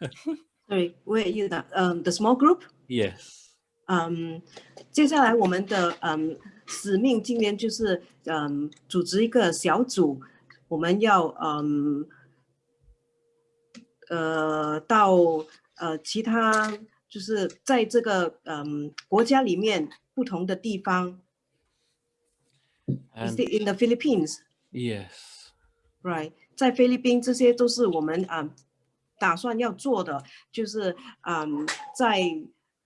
Sorry, where are you 的？嗯、the small group。 Yes. 嗯，接下来我们的嗯使命今年就是嗯组织一个小组，我们要嗯呃到呃其他就是在这个嗯国家里面不同的地方 And Is it in the Philippines, yes. right？在菲律宾这些都是我们嗯 打算要做的，就是嗯在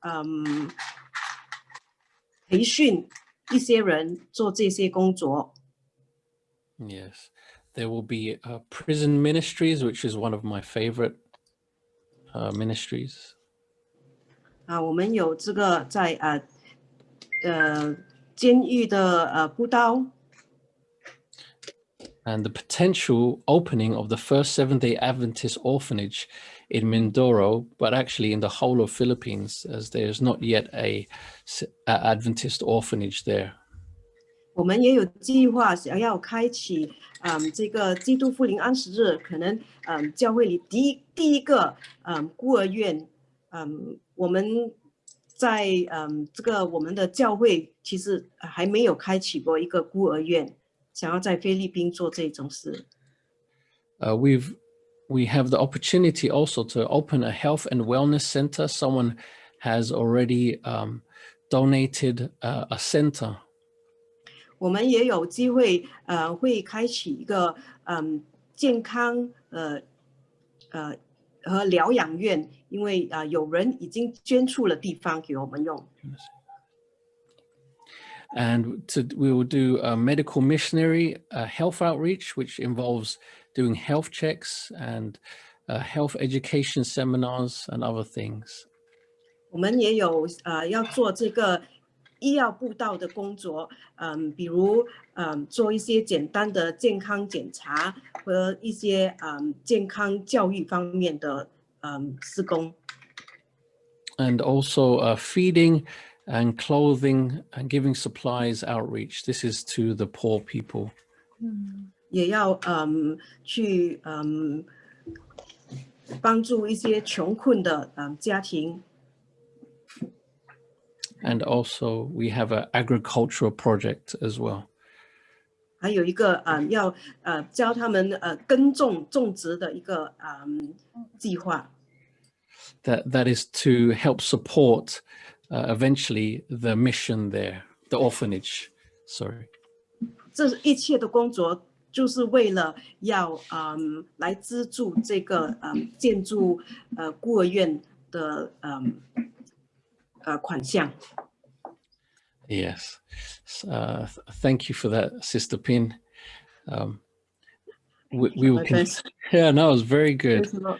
嗯培训一些人做这些工作。Yes, there will be uh, prison ministries, which is one of my favorite uh, ministries. 啊，我们有这个在呃呃监狱的呃布道，And the potential opening of the first Seventh day Adventist orphanage in Mindoro, but actually in the whole of Philippines, as there's not yet a, s- a Adventist orphanage there. 我们也有计划想要开启嗯这个基督复临安息日，可能嗯教会里第一第一个嗯孤儿院，嗯我们在嗯这个我们的教会其实还没有开启过一个孤儿院， 想要在菲律宾做这种事。 Uh, we've we have the opportunity also to open a health and wellness center. Someone has already um, donated uh, a center 我们也有机会，呃，会开启一个嗯健康呃呃和疗养院，因为啊、呃有人已经捐出了地方给我们用。 and to, we will do a medical missionary uh, health outreach, which involves doing health checks and uh, health education seminars and other things. 我们也有呃要做这个医药布道的工作，嗯，比如嗯做一些简单的健康检查和一些嗯健康教育方面的嗯施工。 And also uh, feeding and clothing and giving supplies outreach. This is to the poor people. 也要嗯去嗯帮助一些穷困的嗯家庭， And also we have an agricultural project as well. 还有一个嗯要呃教他们呃耕种种植的一个嗯计划。 that that is to help support uh, eventually the mission there, the orphanage. Sorry. 这一切的工作就是为了要嗯来资助这个嗯建筑呃孤儿院的嗯呃款项。 Yes. S- Uh, th- thank you for that, Sister Pin. Um, we, we will. My Con- best. yeah, no, it was very good. Praise the Lord.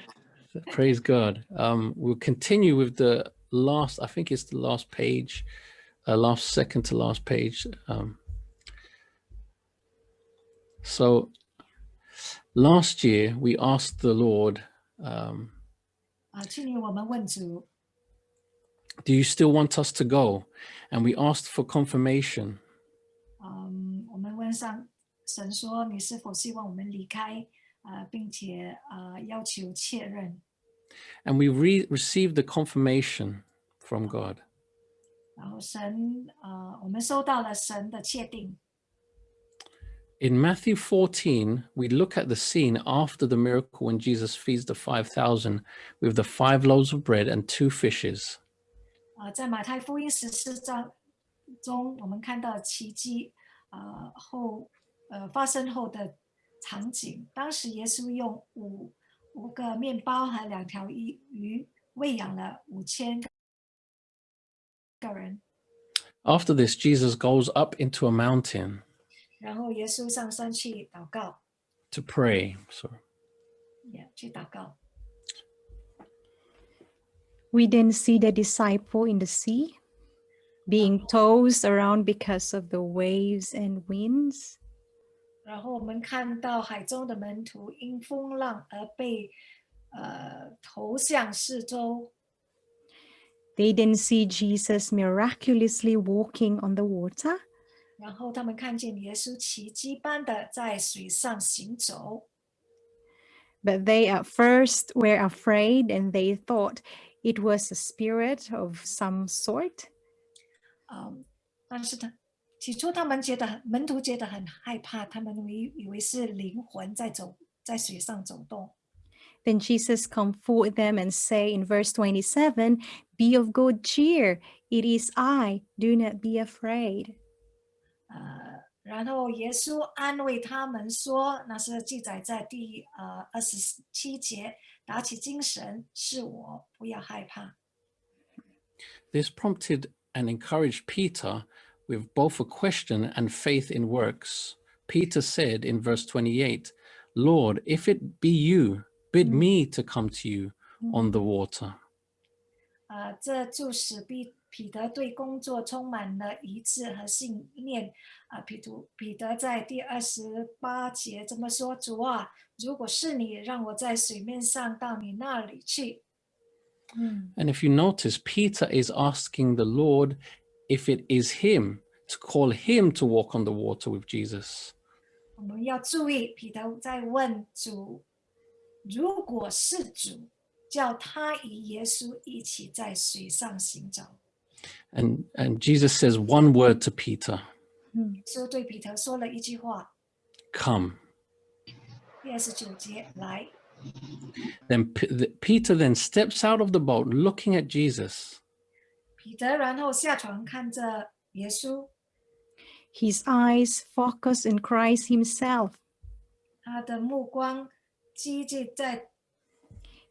Praise God. Um, we'll continue with the last. I think it's the last page, uh, last second to last page. Um, so last year we asked the Lord. Um, 啊，去年我们问主， do you still want us to go? And we asked for confirmation. 嗯，我们问上神说，你是否希望我们离开？啊，并且啊，要求确认。 And we re- received the confirmation from God. 然后神，呃，我们收到了神的确定。 In Matthew 14, we look at the scene after the miracle when Jesus feeds the 5,000 with the five loaves of bread and two fishes. 啊，在马太福音十四章中，我们看到奇迹，呃后呃发生后的场景。当时耶稣用五 五个面包和两条鱼鱼喂养了五千个人， After this, Jesus goes up into a mountain 然后耶稣上山去祷告， to pray. Sorry. 也去祷告。 We then see the disciple in the sea being tossed around because of the waves and winds. 然后我们看到海中的门徒因风浪而被 呃头向四周， They didn't see Jesus miraculously walking on the water. 然后他们看见耶稣奇迹般的在水上行走， But they at first were afraid and they thought it was a spirit of some sort. 嗯，但是他 起初他们觉得很门徒觉得很害怕，他们以以为是灵魂在走在水上走动。 Then Jesus comfort them and say in verse 27, Be of good cheer, it is I, do not be afraid. 呃，然后耶稣安慰他们说，那是记载在第呃二十七节，打起精神，是我，不要害怕。 This prompted and encouraged Peter with both a question and faith in works. Peter said in verse 28, Lord, if it be you, bid me to come to you on the water. 呃，这就使彼彼得对工作充满了一致和信念。啊、彼得彼得在第二十八节这么说：“主啊，如果是你，让我在水面上到你那里去。” 嗯， And if you notice, Peter is asking the Lord if it is him to call him to walk on the water with Jesus. 我们要注意，彼得在问主：如果是主，叫他与耶稣一起在水上行走。 And, and Jesus says one word to Peter, 耶稣对彼得说了一句话， come. 第二十九节来。 Then P- the- Peter then steps out of the boat looking at Jesus. 彼得然后下船看着耶稣， His eyes focus on Christ himself. 他的目光积聚在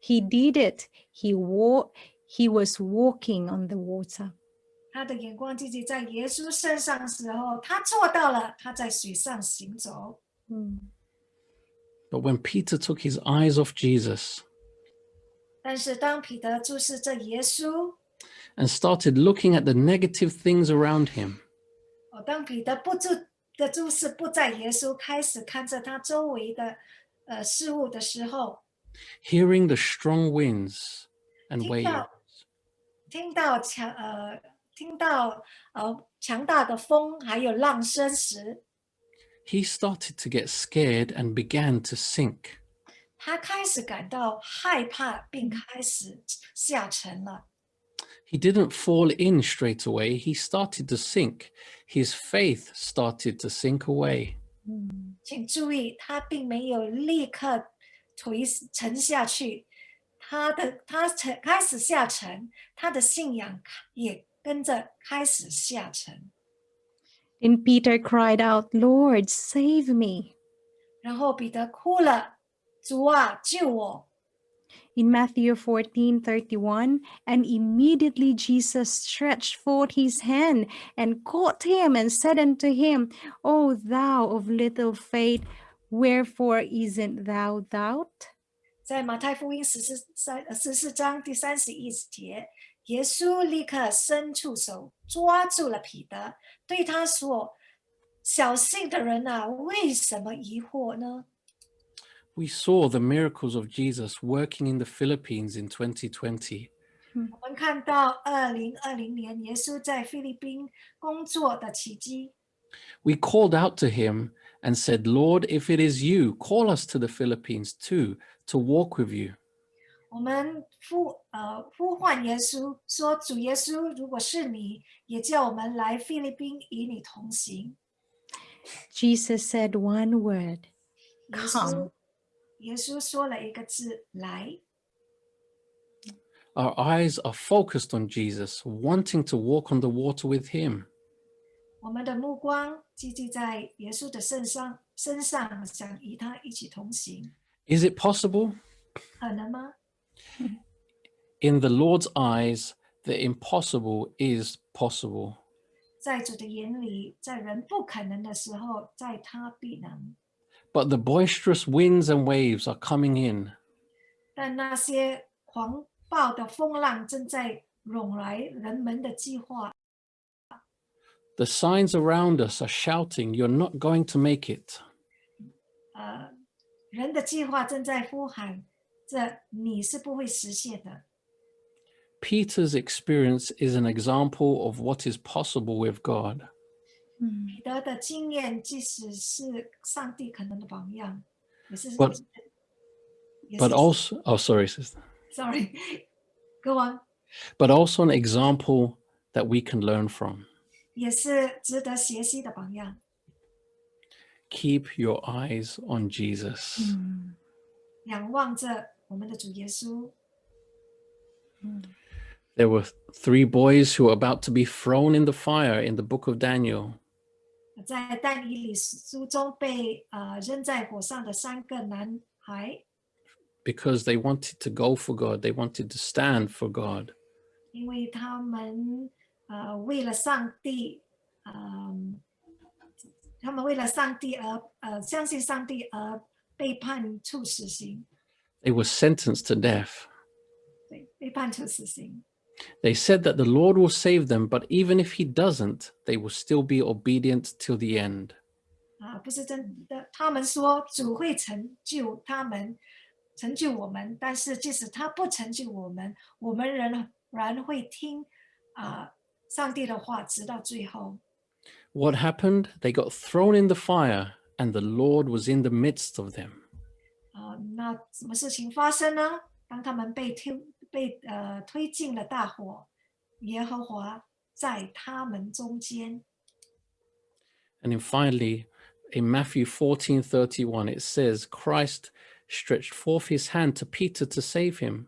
He did it. He wa- he was walking on the water. 他的眼光积聚在耶稣身上的时候，他做到了，他在水上行走。 But when Peter took his eyes off Jesus 但是当彼得注视着耶稣， and started looking at the negative things around him, 哦， 当彼得不注的注视不在耶稣，开始看着他周围的呃事物的时候， hearing the strong winds and 听 waves, 到听到强呃听到呃强大的风还有浪声时， he started to get scared and began to sink. 他开始感到害怕，并开始下沉了。 He didn't fall in straight away, he started to sink. His faith started to sink away. 请注意，他并没有立刻垂沉下去，他的他沉开始下沉，他的信仰也跟着开始下沉。 Then Peter cried out, Lord, save me. 然后彼得哭了：“主啊，救我！” In Matthew 14 31, and immediately Jesus stretched forth his hand and caught him and said unto him, O thou of little faith, wherefore isn't thou doubt? 在马太福音十四三呃十四章第三十一节，耶稣立刻伸出手抓住了彼得，对他说：“小信的人啊，为什么疑惑呢？” We saw the miracles of Jesus working in the Philippines in 2020. 我们看到二零二零年耶稣在菲律宾工作的奇迹， We called out to him and said, Lord, if it is you, call us to the Philippines too, to walk with you. 我们呼呃呼唤耶稣说：“主耶稣，如果是你，也叫我们来菲律宾与你同行。 Jesus said one word, ”耶稣 Come. 耶稣说了一个字：“来。” Our eyes are focused on Jesus, wanting to walk on the water with him. 我们的目光积聚在耶稣的身上，身上想与他一起同行， Is it possible? 可能吗？ In the Lord's eyes, the impossible is possible. 在主的眼里，在人不可能的时候，在他必能。 But the boisterous winds and waves are coming in. 但那些狂暴的风浪正在涌来，人们的计划， The signs around us are shouting, You're not going to make it. 呃，人的计划正在呼喊， 这你是不会实现的。 Peter's experience is an example of what is possible with God. 彼得的经验，即使是上帝可能的榜样，也是 But- 也 But 是 also, oh, sorry, sister. sorry go on， But also an example that we can learn from. 也是值得学习的榜样。 Keep your eyes on Jesus. 仰望着我们的主耶稣， There were three boys who were about to be thrown in the fire in the book of Daniel. 在但以理书中被呃扔在火上的三个男孩， because they wanted to go for God, they wanted to stand for God. 因为他们呃为了上帝，嗯、他们为了上帝而呃相信上帝而被判处死刑， They were sentenced to death. 对，被判处死刑。 They said that the Lord will save them, but even if He doesn't, they will still be obedient till the end. 啊，不是真的。他们说主会成就他们，成就我们，但是即使他不成就我们，我们仍然会听啊上帝的话，直到最后。 What happened? They got thrown in the fire, and the Lord was in the midst of them. 啊，那什么事情发生呢？当他们被推 被呃推进了大火，耶和华在他们中间。 And then finally, in Matthew 14 31, it says, Christ stretched forth his hand to Peter to save him.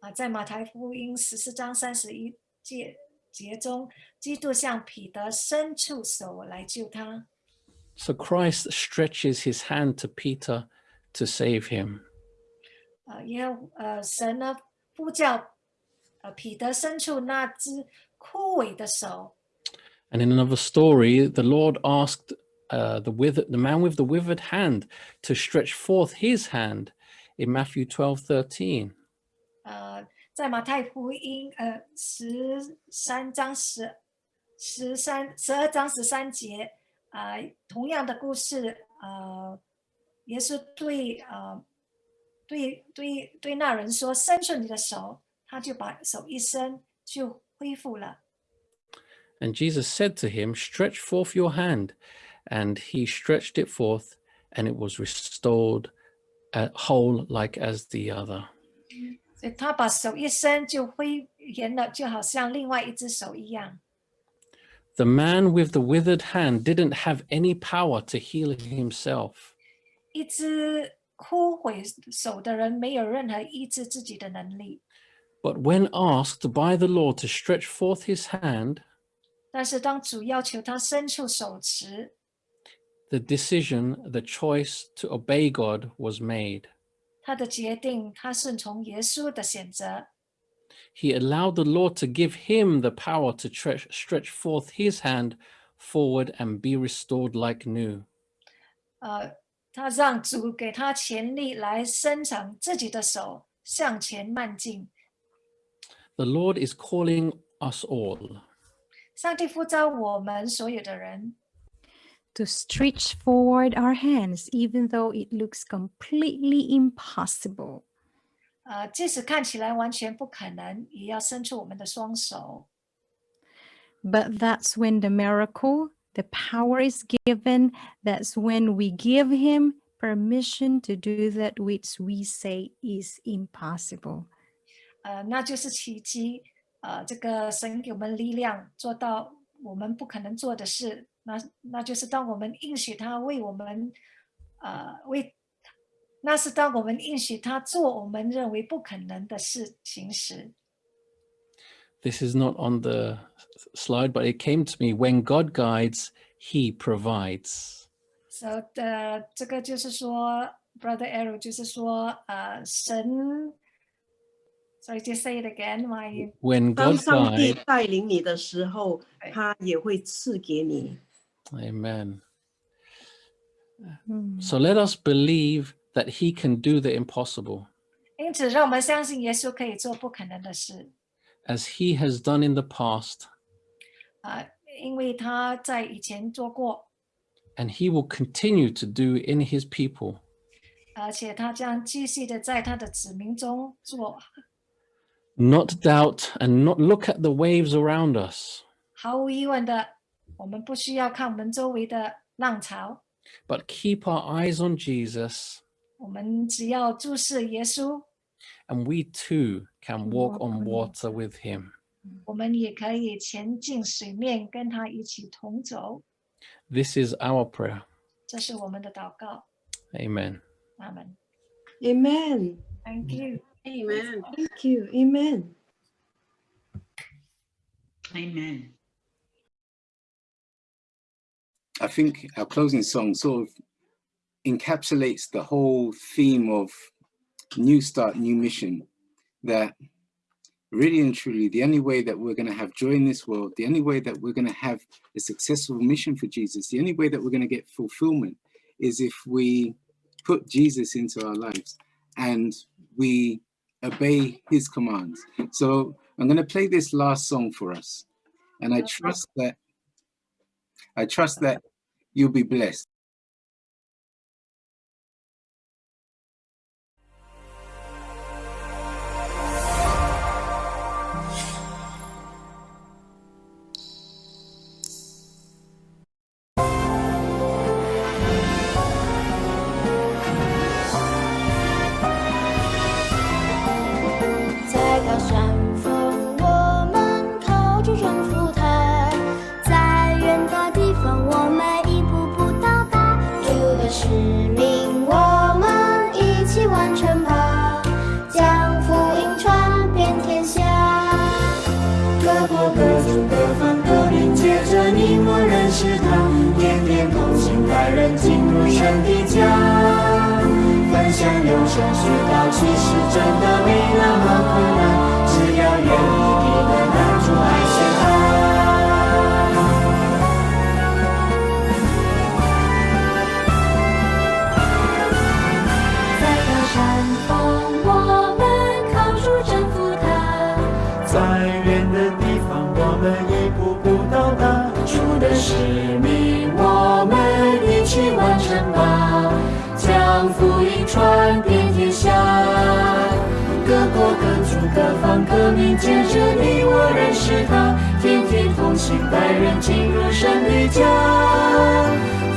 啊，在马太福音十四章三十一节节中，基督向彼得伸出手来救他。 So Christ stretches his hand to Peter to save him. 呃，也呃，神呢 呼叫呃彼得伸出那只枯萎的手。 And in another story, the Lord asked uh, the, wither, the man with the withered hand to stretch forth his hand in Matthew 12 13. 呃，在马太福音呃十三章十十三十二章十三节，呃，同样的故事，呃，耶稣对呃 对对对那人说：“伸出你的手。”他就把手一伸，就恢复了。 And Jesus said to him, Stretch forth your hand. And he stretched it forth, and it was restored uh, whole like as the other. 所以他把手一伸就恢原了，就好像另外一只手一样。 The man with the withered hand didn't have any power to heal himself. 一只 枯萎手的人没有任何医治自己的能力， But when asked by the Lord to stretch forth his hand, 但是当主要求他伸出手时， the decision, the choice to obey God was made. 他的决定，他顺从耶稣的选择， He allowed the Lord to give him the power to tre- stretch forth his hand forward and be restored like new. 呃， 他让主给他权力来伸长自己的手向前迈进。 The Lord is calling us all 上帝呼召我们所有的人， to stretch forward our hands, even though it looks completely impossible. 呃，即使看起来完全不可能，也要伸出我们的双手。 But that's when the miracle, the power is given. That's when we give Him permission to do that which we say is impossible. 呃，那就是奇迹。呃，这个神给我们力量，做到我们不可能做的事。那那就是当我们应许他为我们，呃，为，那是当我们应许他做我们认为不可能的事情时。 this is not on the slide, but it came to me, when God guides, he provides. So the, 这个就是说, Brother Errol 就是说,呃,神, sorry, just say it again. Why when God guides, 带领你的时候, Amen. Mm. So let us believe that he can do the impossible. 因此，让我们相信耶稣可以做不可能的事。as he has done in the past, 啊、因为他在以前做过， and he will continue to do in his people. 而且他将继续的在他的子民中做， Not doubt and not look at the waves around us, 毫无疑问的，我们不需要看我们周围的浪潮， but keep our eyes on Jesus, 我们只要注视耶稣， and we too can walk on water with him. This is our prayer. Amen. Amen. Amen. Thank you. Amen. Thank you. Amen. Amen. I think our closing song sort of encapsulates the whole theme of New Start, New Mission. That really and truly, the only way that we're going to have joy in this world, the only way that we're going to have a successful mission for Jesus, the only way that we're going to get fulfillment is if we put Jesus into our lives and we obey his commands. So I'm going to play this last song for us. And I trust that I trust that you'll be blessed. 感觉到其实真的没那么苦。当革命接着你，我认识他，天天同行，带人进入神的家，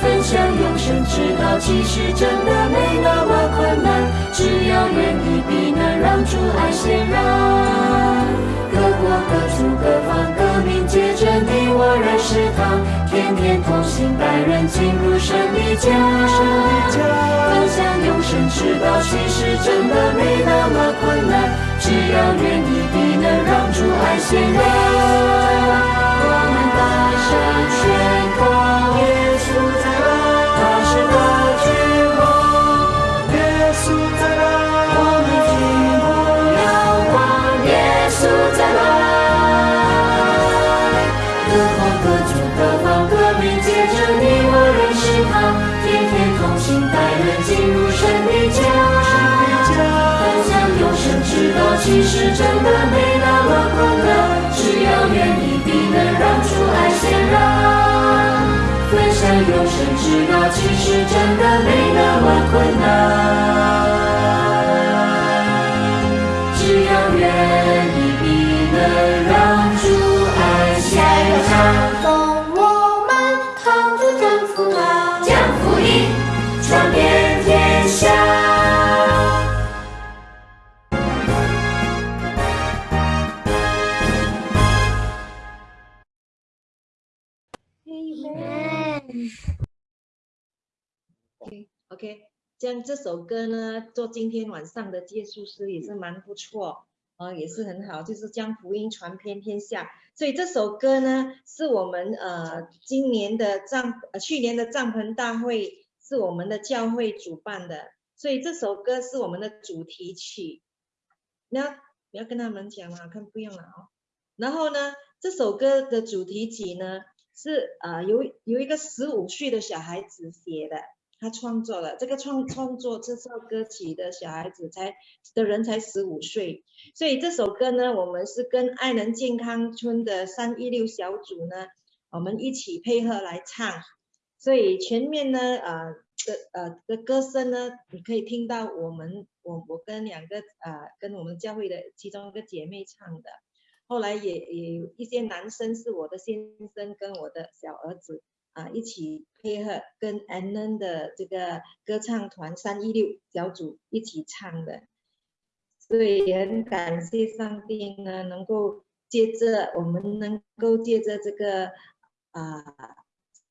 分享永生之道，其实真的没那么困难，只要愿意，必能让主爱显然。各国各族各方，革命接着你，我认识他，天天同行，带人进入神的家，分享永生之道，其实真的没那么困难。只要愿意，必能让主爱显扬。我们大声宣告耶稣。知道其实真的没那么困难，只要愿意，必能让朱安下药伤，我们堂主征服他，江湖音传遍天下。OK，这样这首歌呢，做今天晚上的结束诗也是蛮不错，啊，也是很好，就是将福音传遍天下。所以这首歌呢，是我们呃今年的帐呃去年的帐篷大会是我们的教会主办的，所以这首歌是我们的主题曲。那你要跟他们讲了，看不用了哦。然后呢，这首歌的主题曲呢是呃有有一个十五岁的小孩子写的。他创作了这个创创作这首歌曲的小孩子才的人才十五岁，所以这首歌呢，我们是跟爱能健康村的三一六小组呢，我们一起配合来唱，所以前面呢，呃，的呃的歌声呢，你可以听到我们我我跟两个呃跟我们教会的其中一个姐妹唱的，后来也也有一些男生是我的先生跟我的小儿子啊一起配合跟 Ann 的这个歌唱团三一六小组一起唱的，所以也很感谢上帝呢，能够借着我们能够借着这个啊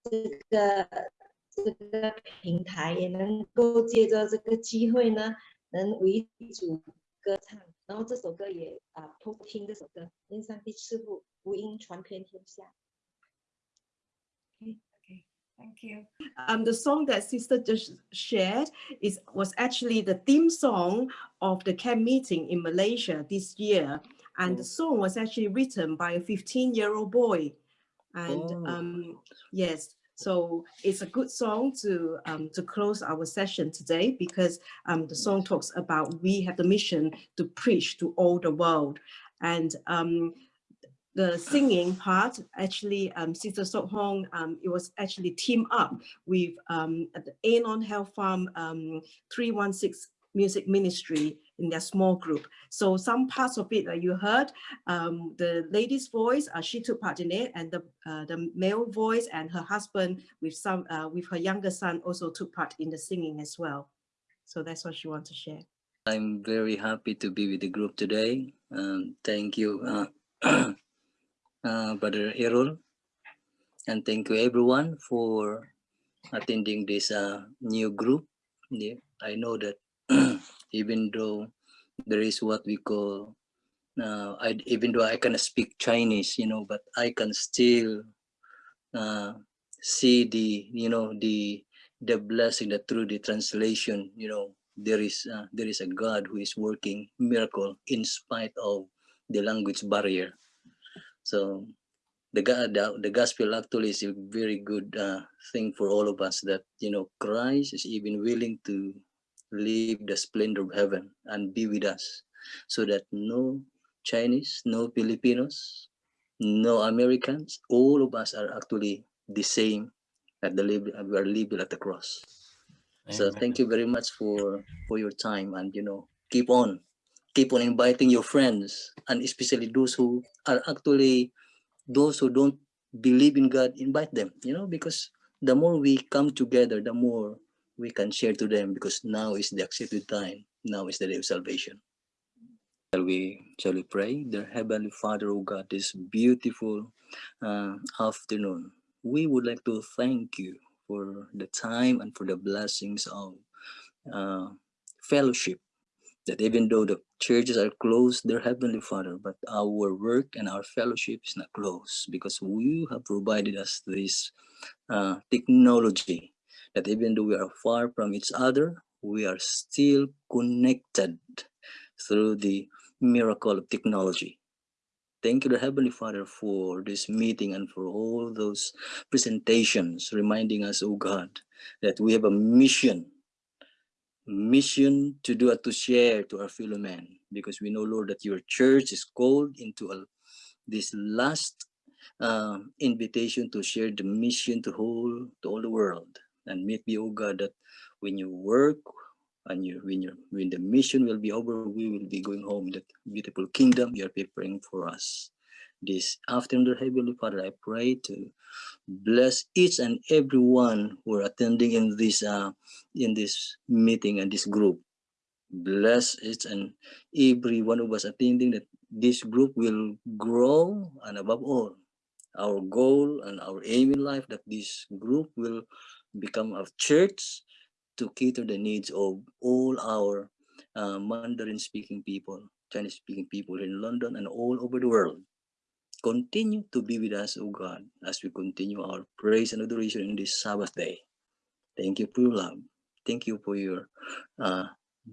这个。这个平台也能够借着这个机会呢，能为主歌唱，然后这首歌也啊偷听这首歌，愿上帝赐福福音传遍天下。Okay, okay, thank you. Um, the song that Sister just shared is was actually the theme song of the camp meeting in Malaysia this year, and the song was actually written by a 15-year-old boy, and Oh. um, yes. So it's a good song to um, to close our session today because um, the song talks about we have the mission to preach to all the world. And um, the singing part, actually, um, Sister Sok Hong, um, it was actually teamed up with um, the Anon Health Farm um, 316 Music Ministry in their small group. So some parts of it that you heard, um, the lady's voice, uh, she took part in it, and the uh, the male voice and her husband with some uh, with her younger son also took part in the singing as well. So that's what she wants to share. I'm very happy to be with the group today. Um, thank you, uh, Brother Errol. And thank you everyone for attending this uh, new group. Yeah, I know that even though there is what we call, uh, I, even though I cannot speak Chinese, you know, but I can still uh, see the, you know, the the blessing that through the translation, you know, there is uh, there is a God who is working miracle in spite of the language barrier. So the God, the, the gospel actually is a very good uh, thing for all of us that you know Christ is even willing to leave the splendor of heaven and be with us, so that no Chinese, no Filipinos, no Americans, all of us are actually the same at the label we are labeled at the cross. So thank you very much for for your time and you know keep on keep on inviting your friends and especially those who are actually those who don't believe in God invite them you know because the more we come together the more we can share to them because now is the accepted time. Now is the day of salvation. Shall we shall we pray? Dear heavenly father oh god this beautiful uh, afternoon we would like to thank you for the time and for the blessings of uh, fellowship that even though the churches are closed dear heavenly father but our work and our fellowship is not closed because you have provided us this uh, technology that even though we are far from each other we are still connected through the miracle of technology. Thank you, the Heavenly Father, for this meeting and for all those presentations, reminding us, oh God, that we have a mission, mission to do to share to our fellow men, because we know, Lord, that your church is called into a, this last um, invitation to share the mission to whole to all the world. And may be, oh God, that when you work and you when you when the mission will be over we will be going home that beautiful kingdom you are preparing for us this afternoon dear heavenly father i pray to bless each and every one who are attending in this uh in this meeting and this group bless each and every one of us attending that this group will grow and above all our goal and our aim in life that this group will become a church to cater the needs of all our uh, Mandarin speaking people, Chinese speaking people in London and all over the world. Continue to be with us, O God, as we continue our praise and adoration in this Sabbath day. Thank you for your love. Thank you for your uh,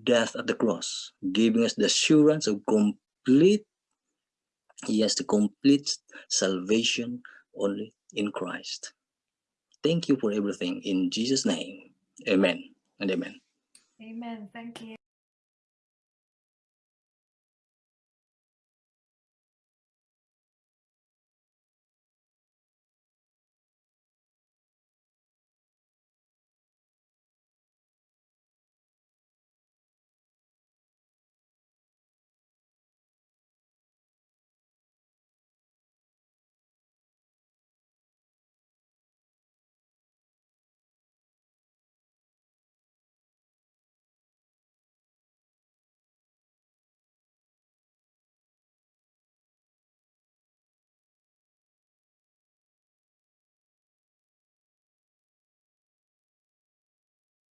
death at the cross, giving us the assurance of complete, yes, the complete salvation only in Christ. Thank you for everything. In Jesus' name, amen and amen. Amen. Thank you.